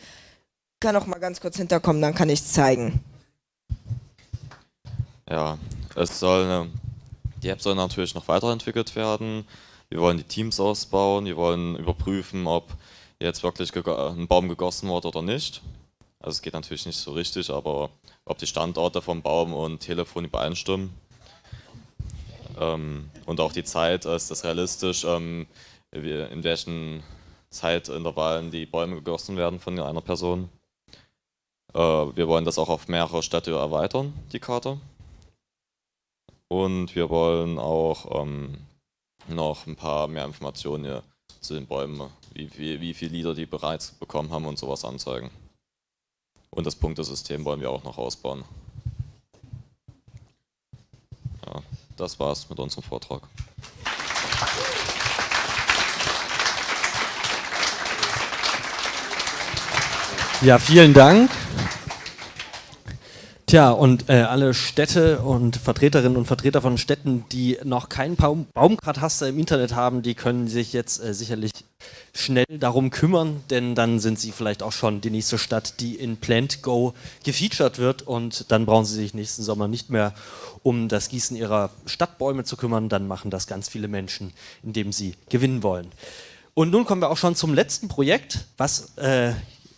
kann auch mal ganz kurz hinterkommen, dann kann ich es zeigen. Ja, es soll, ne, die App soll natürlich noch weiterentwickelt werden. Wir wollen die Teams ausbauen, wir wollen überprüfen, ob jetzt wirklich ein Baum gegossen wurde oder nicht. Also es geht natürlich nicht so richtig, aber ob die Standorte vom Baum und Telefon übereinstimmen. Ähm, und auch die Zeit, ist das realistisch, ähm, in welchen Zeitintervallen die Bäume gegossen werden von einer Person. Äh, wir wollen das auch auf mehrere Städte erweitern, die Karte. Und wir wollen auch ähm, noch ein paar mehr Informationen hier zu den Bäumen, wie, wie, wie viele Lieder die bereits bekommen haben und sowas anzeigen. Und das Punktesystem wollen wir auch noch ausbauen. Ja, das war's mit unserem Vortrag. Ja, vielen Dank. Tja, und äh, alle Städte und Vertreterinnen und Vertreter von Städten, die noch keinen Baum Baumkataster im Internet haben, die können sich jetzt äh, sicherlich schnell darum kümmern, denn dann sind sie vielleicht auch schon die nächste Stadt, die in Plant Go gefeatured wird und dann brauchen sie sich nächsten Sommer nicht mehr um das Gießen ihrer Stadtbäume zu kümmern, dann machen das ganz viele Menschen, indem sie gewinnen wollen. Und nun kommen wir auch schon zum letzten Projekt, was äh,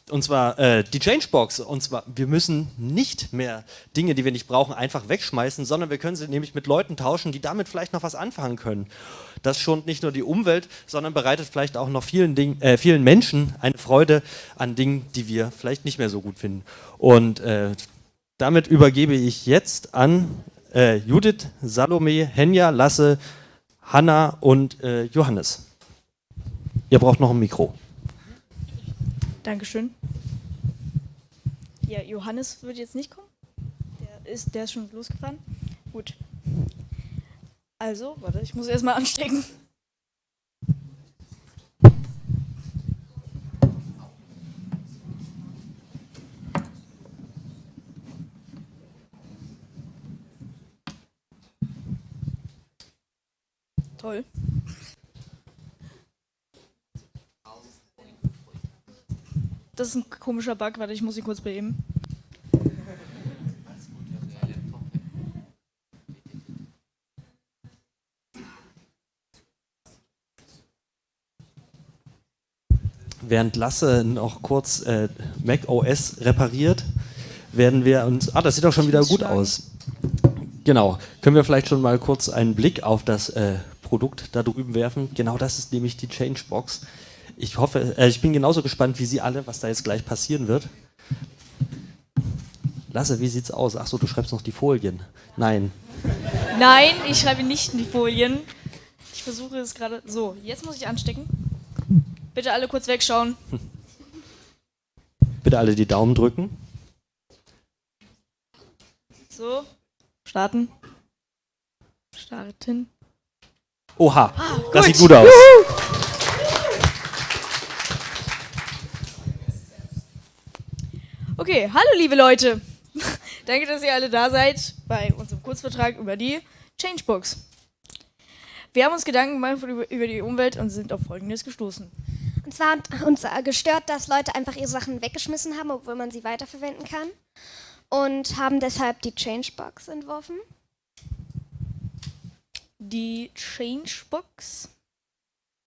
und zwar äh, die Changebox. Und zwar, wir müssen nicht mehr Dinge, die wir nicht brauchen, einfach wegschmeißen, sondern wir können sie nämlich mit Leuten tauschen, die damit vielleicht noch was anfangen können. Das schont nicht nur die Umwelt, sondern bereitet vielleicht auch noch vielen, Ding, äh, vielen Menschen eine Freude an Dingen, die wir vielleicht nicht mehr so gut finden. Und äh, damit übergebe ich jetzt an äh, Judith, Salome, Henja, Lasse, Hanna und äh, Johannes. Ihr braucht noch ein Mikro. Dankeschön. Ja, Johannes wird jetzt nicht kommen. Der ist, der ist schon losgefahren. Gut. Also, warte, ich muss erstmal anstecken. Toll. Das ist ein komischer Bug, warte, ich muss ihn kurz beheben. Während Lasse noch kurz äh, Mac OS repariert, werden wir uns. Ah, das sieht doch schon wieder gut aus. Genau. Können wir vielleicht schon mal kurz einen Blick auf das äh, Produkt da drüben werfen? Genau das ist nämlich die Changebox. Ich hoffe, äh, ich bin genauso gespannt wie Sie alle, was da jetzt gleich passieren wird. Lasse, wie sieht's aus? Achso, du schreibst noch die Folien. Nein. Nein, ich schreibe nicht in die Folien. Ich versuche es gerade. So, jetzt muss ich anstecken. Bitte alle kurz wegschauen. Bitte alle die Daumen drücken. So, starten. Starten. Oha, Ah, das gut. sieht gut aus. Juhu. Okay, hallo liebe Leute. Danke, dass ihr alle da seid bei unserem Kurzvertrag über die Changebox. Wir haben uns Gedanken gemacht über, die Umwelt und sind auf Folgendes gestoßen. Und zwar hat uns gestört, dass Leute einfach ihre Sachen weggeschmissen haben, obwohl man sie weiterverwenden kann. Und haben deshalb die Changebox entworfen. Die Changebox.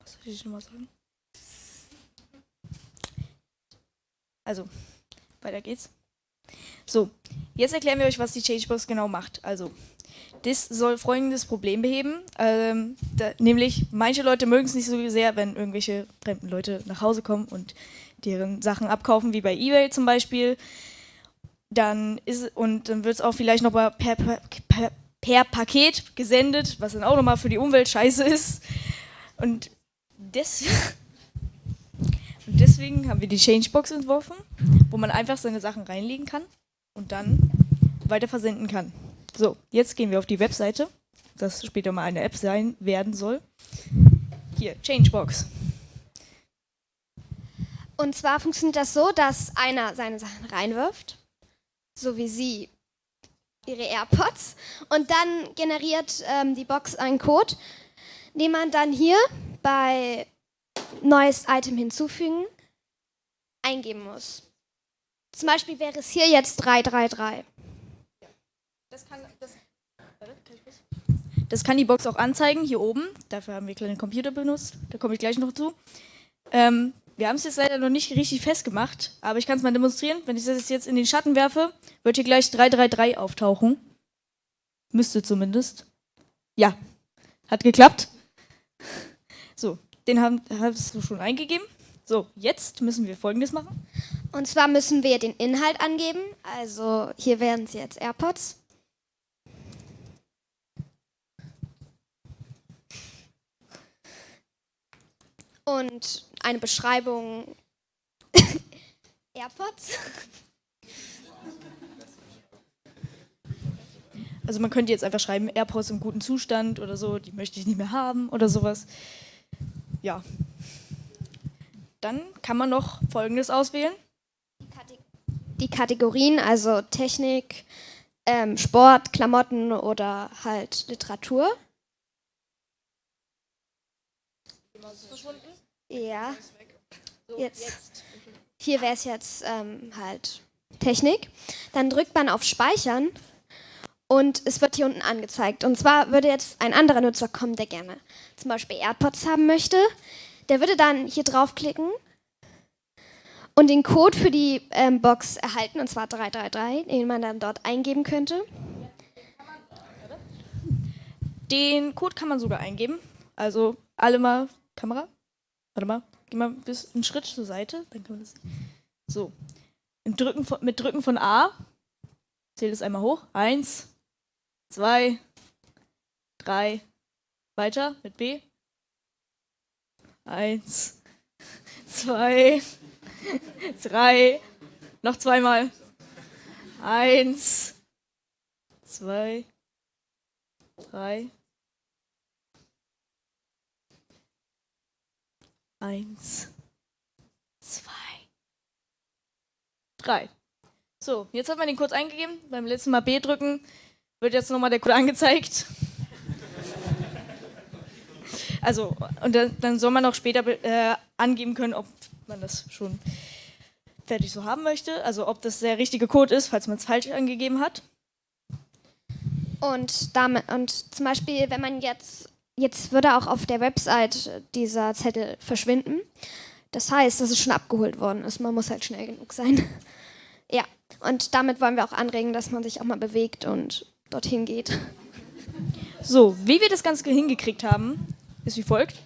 Was soll ich nochmal sagen? Also, weiter geht's. So, jetzt erklären wir euch, was die Changebox genau macht. Also, das soll folgendes Problem beheben. Ähm, da, nämlich, manche Leute mögen es nicht so sehr, wenn irgendwelche fremden Leute nach Hause kommen und deren Sachen abkaufen, wie bei Ebay zum Beispiel. Dann ist und dann wird es auch vielleicht noch mal per, per, per, per Paket gesendet, was dann auch nochmal für die Umwelt scheiße ist. Und, und deswegen haben wir die Changebox entworfen, wo man einfach seine Sachen reinlegen kann und dann weiter versenden kann. So, jetzt gehen wir auf die Webseite, das später mal eine App sein werden soll. Hier, Changebox. Und zwar funktioniert das so, dass einer seine Sachen reinwirft, so wie sie ihre AirPods, und dann generiert ähm, die Box einen Code, den man dann hier bei neues Item hinzufügen eingeben muss. Zum Beispiel wäre es hier jetzt 333. Das kann, das, das kann die Box auch anzeigen, hier oben. Dafür haben wir kleine Computer benutzt. Da komme ich gleich noch zu. Ähm, wir haben es jetzt leider noch nicht richtig festgemacht, aber ich kann es mal demonstrieren. Wenn ich das jetzt in den Schatten werfe, wird hier gleich 333 auftauchen. Müsste zumindest. Ja, hat geklappt. So, den haben, hast du schon eingegeben. So, jetzt müssen wir folgendes machen. Und zwar müssen wir den Inhalt angeben. Also hier wären es jetzt AirPods. Und eine Beschreibung AirPods. Also man könnte jetzt einfach schreiben, AirPods im guten Zustand oder so, die möchte ich nicht mehr haben oder sowas. Ja. Dann kann man noch Folgendes auswählen. Die Kategorien, also Technik, ähm, Sport, Klamotten oder halt Literatur. Ja. Jetzt. Hier wäre es jetzt ähm, halt Technik. Dann drückt man auf Speichern und es wird hier unten angezeigt. Und zwar würde jetzt ein anderer Nutzer kommen, der gerne zum Beispiel AirPods haben möchte. Der würde dann hier draufklicken und den Code für die ähm, Box erhalten, und zwar 333, den man dann dort eingeben könnte. Den Code kann man sogar eingeben. Also alle mal Kamera. Warte mal, geh mal bis einen Schritt zur Seite, dann kann man das. So. Mit Drücken von, mit Drücken von A. Zählt es einmal hoch. Eins, zwei, drei. Weiter mit B. Eins, zwei, drei. Noch zweimal. Eins, zwei, drei. Eins, zwei, drei. So, jetzt hat man den Code eingegeben. Beim letzten Mal B drücken wird jetzt nochmal der Code angezeigt. Also, und dann, dann soll man auch später äh, angeben können, ob man das schon fertig so haben möchte. Also, ob das der richtige Code ist, falls man es falsch angegeben hat. Und, damit, und zum Beispiel, wenn man jetzt, jetzt würde auch auf der Website dieser Zettel verschwinden. Das heißt, dass es schon abgeholt worden ist. Man muss halt schnell genug sein. ja, und damit wollen wir auch anregen, dass man sich auch mal bewegt und dorthin geht. So, wie wir das Ganze hingekriegt haben, ist wie folgt.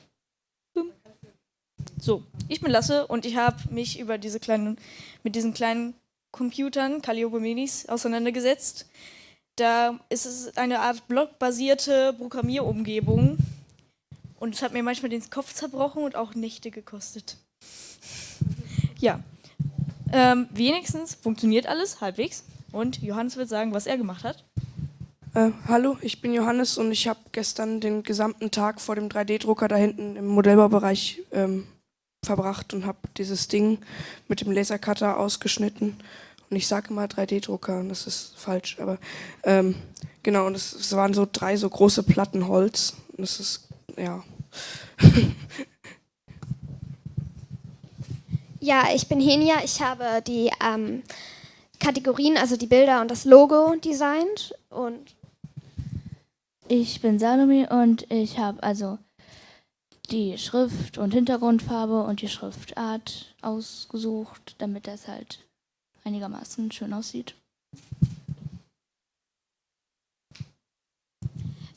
So, ich bin Lasse und ich habe mich über diese kleinen, mit diesen kleinen Computern, Calliope Minis, auseinandergesetzt. Da ist es eine Art blockbasierte Programmierumgebung und es hat mir manchmal den Kopf zerbrochen und auch Nächte gekostet. Ja, ähm, wenigstens funktioniert alles halbwegs und Johannes wird sagen, was er gemacht hat. Äh, hallo, ich bin Johannes und ich habe gestern den gesamten Tag vor dem 3D-Drucker da hinten im Modellbaubereich ähm, verbracht und habe dieses Ding mit dem Lasercutter ausgeschnitten. Und ich sage immer 3D-Drucker und das ist falsch, aber ähm, genau, und es, es waren so drei so große Platten Holz. Und das ist, ja. ja, ich bin Henia. Ich habe die ähm, Kategorien, also die Bilder und das Logo designt und ich bin Salome und ich habe also die Schrift und Hintergrundfarbe und die Schriftart ausgesucht, damit das halt einigermaßen schön aussieht.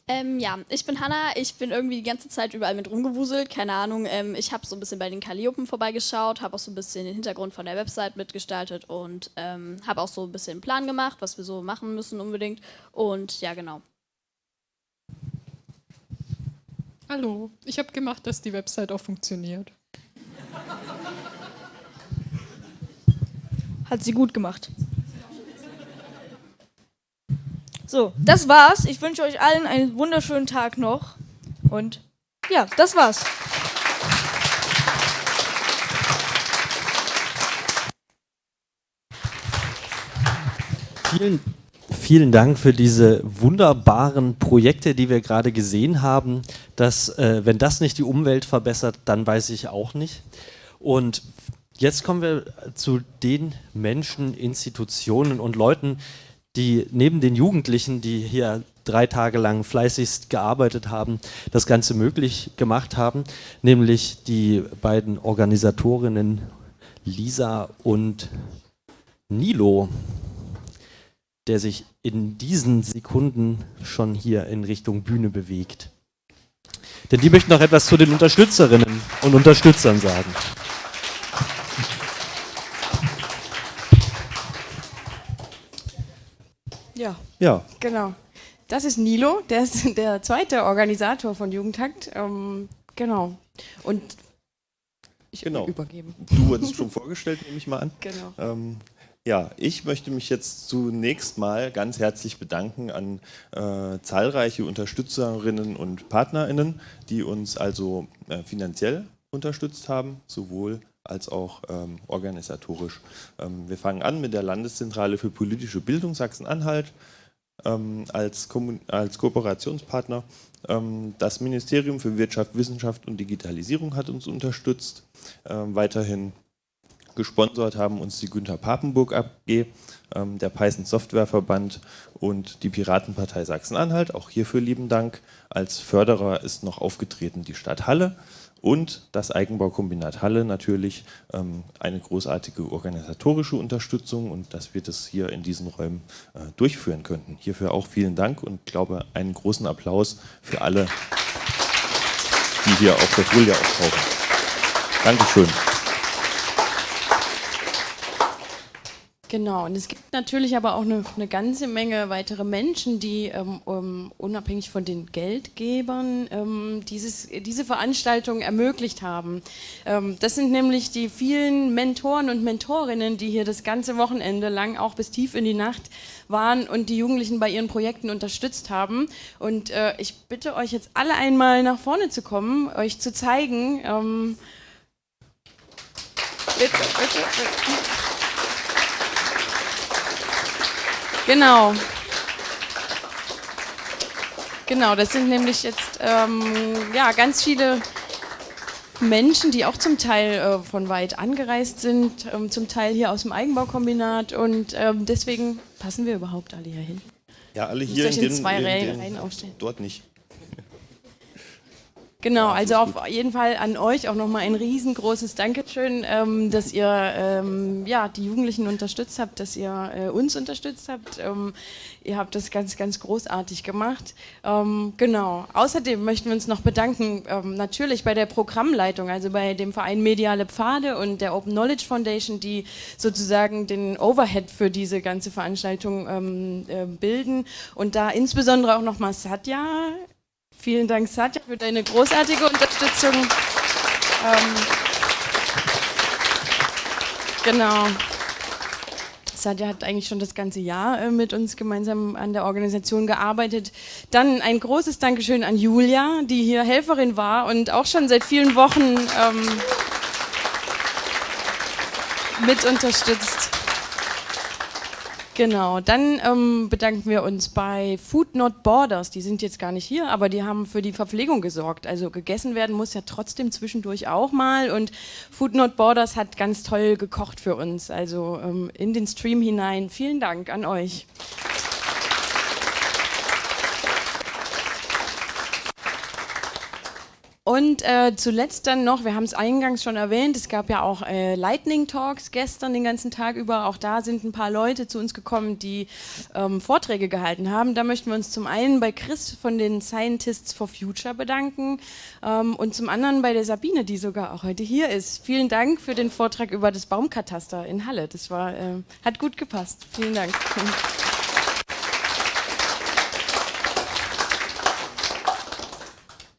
Ähm, ja, ich bin Hanna. Ich bin irgendwie die ganze Zeit überall mit rumgewuselt. Keine Ahnung. Ähm, ich habe so ein bisschen bei den Calliopen vorbeigeschaut, habe auch so ein bisschen den Hintergrund von der Website mitgestaltet und ähm, habe auch so ein bisschen einen Plan gemacht, was wir so machen müssen unbedingt. Und ja, genau. Hallo, ich habe gemacht, dass die Website auch funktioniert. Hat sie gut gemacht. So, das war's. Ich wünsche euch allen einen wunderschönen Tag noch. Und ja, das war's. Vielen, vielen Dank für diese wunderbaren Projekte, die wir gerade gesehen haben. Dass, äh, wenn das nicht die Umwelt verbessert, dann weiß ich auch nicht. Und jetzt kommen wir zu den Menschen, Institutionen und Leuten, die neben den Jugendlichen, die hier drei Tage lang fleißigst gearbeitet haben, das Ganze möglich gemacht haben, nämlich die beiden Organisatorinnen Lisa und Nilo, der sich in diesen Sekunden schon hier in Richtung Bühne bewegt. Denn die möchten noch etwas zu den Unterstützerinnen und Unterstützern sagen. Ja. Ja. Genau. Das ist Nilo, der ist der zweite Organisator von Jugendhakt. Ähm, genau. Und ich genau. übergeben. Du wurdest schon vorgestellt, nehme ich mal an. Genau. Ähm, ja, ich möchte mich jetzt zunächst mal ganz herzlich bedanken an äh, zahlreiche Unterstützerinnen und PartnerInnen, die uns also äh, finanziell unterstützt haben, sowohl als auch ähm, organisatorisch. Ähm, wir fangen an mit der Landeszentrale für politische Bildung Sachsen-Anhalt ähm, als, als, Kooperationspartner. Ähm, das Ministerium für Wirtschaft, Wissenschaft und Digitalisierung hat uns unterstützt. Ähm, weiterhin gesponsert haben uns die Günther Papenburg AG, ähm, der Python Softwareverband und die Piratenpartei Sachsen-Anhalt. Auch hierfür lieben Dank. Als Förderer ist noch aufgetreten die Stadt Halle Und das Eigenbaukombinat Halle natürlich ähm, eine großartige organisatorische Unterstützung und dass wir das hier in diesen Räumen äh, durchführen könnten. Hierfür auch vielen Dank und glaube einen großen Applaus für alle, die hier auf der Folie auftauchen. Dankeschön. Genau, und es gibt natürlich aber auch eine, eine ganze Menge weitere Menschen, die ähm, unabhängig von den Geldgebern ähm, dieses, diese Veranstaltung ermöglicht haben. Ähm, das sind nämlich die vielen Mentoren und Mentorinnen, die hier das ganze Wochenende lang, auch bis tief in die Nacht, waren und die Jugendlichen bei ihren Projekten unterstützt haben. Und äh, ich bitte euch jetzt alle einmal nach vorne zu kommen, euch zu zeigen. Ähm, bitte, bitte, bitte. Genau. Genau, das sind nämlich jetzt ähm, ja, ganz viele Menschen, die auch zum Teil äh, von weit angereist sind, ähm, zum Teil hier aus dem Eigenbaukombinat und ähm, deswegen passen wir überhaupt alle hier hin. Ja, alle hier in in den, zwei in den, Reihen aufstellen. Dort nicht. Genau, also auf jeden Fall an euch auch nochmal ein riesengroßes Dankeschön, ähm, dass ihr ähm, ja, die Jugendlichen unterstützt habt, dass ihr äh, uns unterstützt habt. Ähm, ihr habt das ganz, ganz großartig gemacht. Ähm, genau. Außerdem möchten wir uns noch bedanken, ähm, natürlich bei der Programmleitung, also bei dem Verein Mediale Pfade und der Open Knowledge Foundation, die sozusagen den Overhead für diese ganze Veranstaltung ähm, äh, bilden. Und da insbesondere auch nochmal Satya, Vielen Dank, Satya, für deine großartige Unterstützung. Ähm, genau. Satya hat eigentlich schon das ganze Jahr äh, mit uns gemeinsam an der Organisation gearbeitet. Dann ein großes Dankeschön an Julia, die hier Helferin war und auch schon seit vielen Wochen ähm, mit unterstützt. Genau, dann ähm, bedanken wir uns bei Food Not Borders. Die sind jetzt gar nicht hier, aber die haben für die Verpflegung gesorgt. Also gegessen werden muss ja trotzdem zwischendurch auch mal. Und Food Not Borders hat ganz toll gekocht für uns. Also ähm, in den Stream hinein. Vielen Dank an euch. Und äh, zuletzt dann noch, wir haben es eingangs schon erwähnt, es gab ja auch äh, Lightning Talks gestern den ganzen Tag über. Auch da sind ein paar Leute zu uns gekommen, die ähm, Vorträge gehalten haben. Da möchten wir uns zum einen bei Chris von den Scientists for Future bedanken ähm, und zum anderen bei der Sabine, die sogar auch heute hier ist. Vielen Dank für den Vortrag über das Baumkataster in Halle. Das war, äh, hat gut gepasst. Vielen Dank.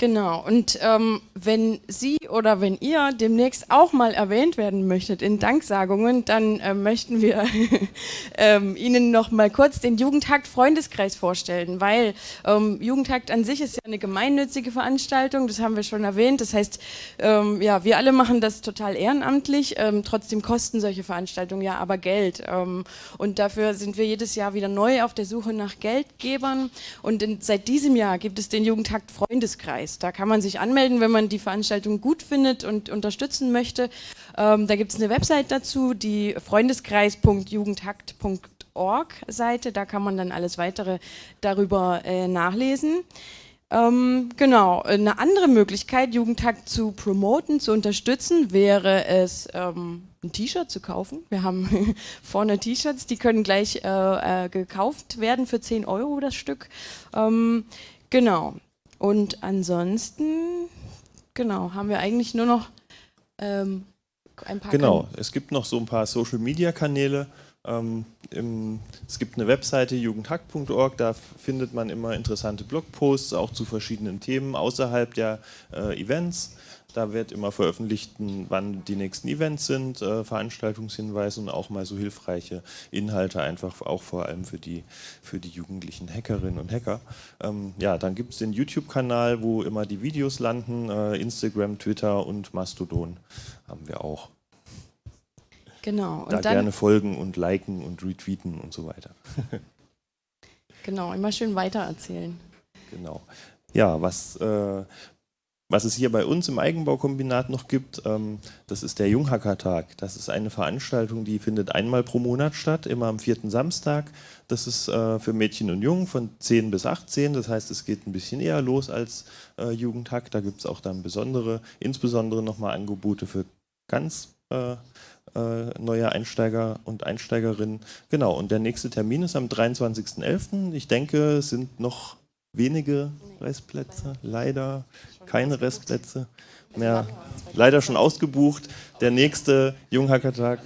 Genau, und ähm, wenn Sie oder wenn ihr demnächst auch mal erwähnt werden möchtet in Danksagungen, dann äh, möchten wir ähm, Ihnen noch mal kurz den Jugendhakt Freundeskreis vorstellen, weil ähm, Jugendhakt an sich ist ja eine gemeinnützige Veranstaltung, das haben wir schon erwähnt. Das heißt, ähm, ja, wir alle machen das total ehrenamtlich, ähm, trotzdem kosten solche Veranstaltungen ja aber Geld. Ähm, und dafür sind wir jedes Jahr wieder neu auf der Suche nach Geldgebern. Und in, seit diesem Jahr gibt es den Jugendhakt Freundeskreis. Da kann man sich anmelden, wenn man die Veranstaltung gut findet und unterstützen möchte. Ähm, da gibt es eine Website dazu, die freundeskreis.jugendhakt.org Seite. Da kann man dann alles weitere darüber äh, nachlesen. Ähm, genau, eine andere Möglichkeit, Jugendhakt zu promoten, zu unterstützen, wäre es, ähm, ein T-Shirt zu kaufen. Wir haben vorne T-Shirts, die können gleich äh, äh, gekauft werden für 10 Euro das Stück. Ähm, genau. Und ansonsten, genau, haben wir eigentlich nur noch ähm, ein paar Genau, Kan- es gibt noch so ein paar Social-Media-Kanäle. Ähm, im, es gibt eine Webseite jugendhack.org, da findet man immer interessante Blogposts, auch zu verschiedenen Themen außerhalb der äh, Events. Da wird immer veröffentlicht, wann die nächsten Events sind, äh, Veranstaltungshinweise und auch mal so hilfreiche Inhalte, einfach auch vor allem für die, für die jugendlichen Hackerinnen und Hacker. Ähm, ja, dann gibt es den YouTube-Kanal, wo immer die Videos landen, äh, Instagram, Twitter und Mastodon haben wir auch. Genau, und da dann, gerne folgen und liken und retweeten und so weiter. genau, immer schön weitererzählen. genau. Ja, was äh, was es hier bei uns im Eigenbaukombinat noch gibt, ähm, das ist der Junghackertag. Das ist eine Veranstaltung, die findet einmal pro Monat statt, immer am vierten Samstag. Das ist äh, für Mädchen und Jungen von 10 bis 18. Das heißt, es geht ein bisschen eher los als äh, Jugendhack. Da gibt es auch dann besondere, insbesondere nochmal Angebote für ganz äh, äh, neue Einsteiger und Einsteigerinnen. Genau, und der nächste Termin ist am 23.11. Ich denke, es sind noch wenige Restplätze, leider keine Restplätze mehr, leider schon ausgebucht. Der nächste Junghackertag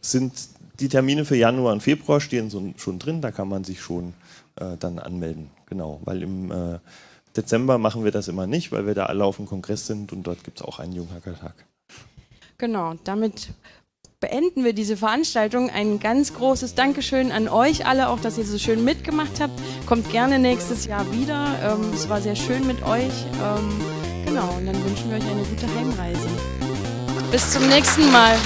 sind die Termine für Januar und Februar stehen so, schon drin, da kann man sich schon äh, dann anmelden. Genau, weil im äh, Dezember machen wir das immer nicht, weil wir da alle auf dem Kongress sind und dort gibt es auch einen Junghackertag. Genau, damit beenden wir diese Veranstaltung. Ein ganz großes Dankeschön an euch alle, auch dass ihr so schön mitgemacht habt. Kommt gerne nächstes Jahr wieder. Ähm, es war sehr schön mit euch. Ähm, genau, und dann wünschen wir euch eine gute Heimreise. Bis zum nächsten Mal.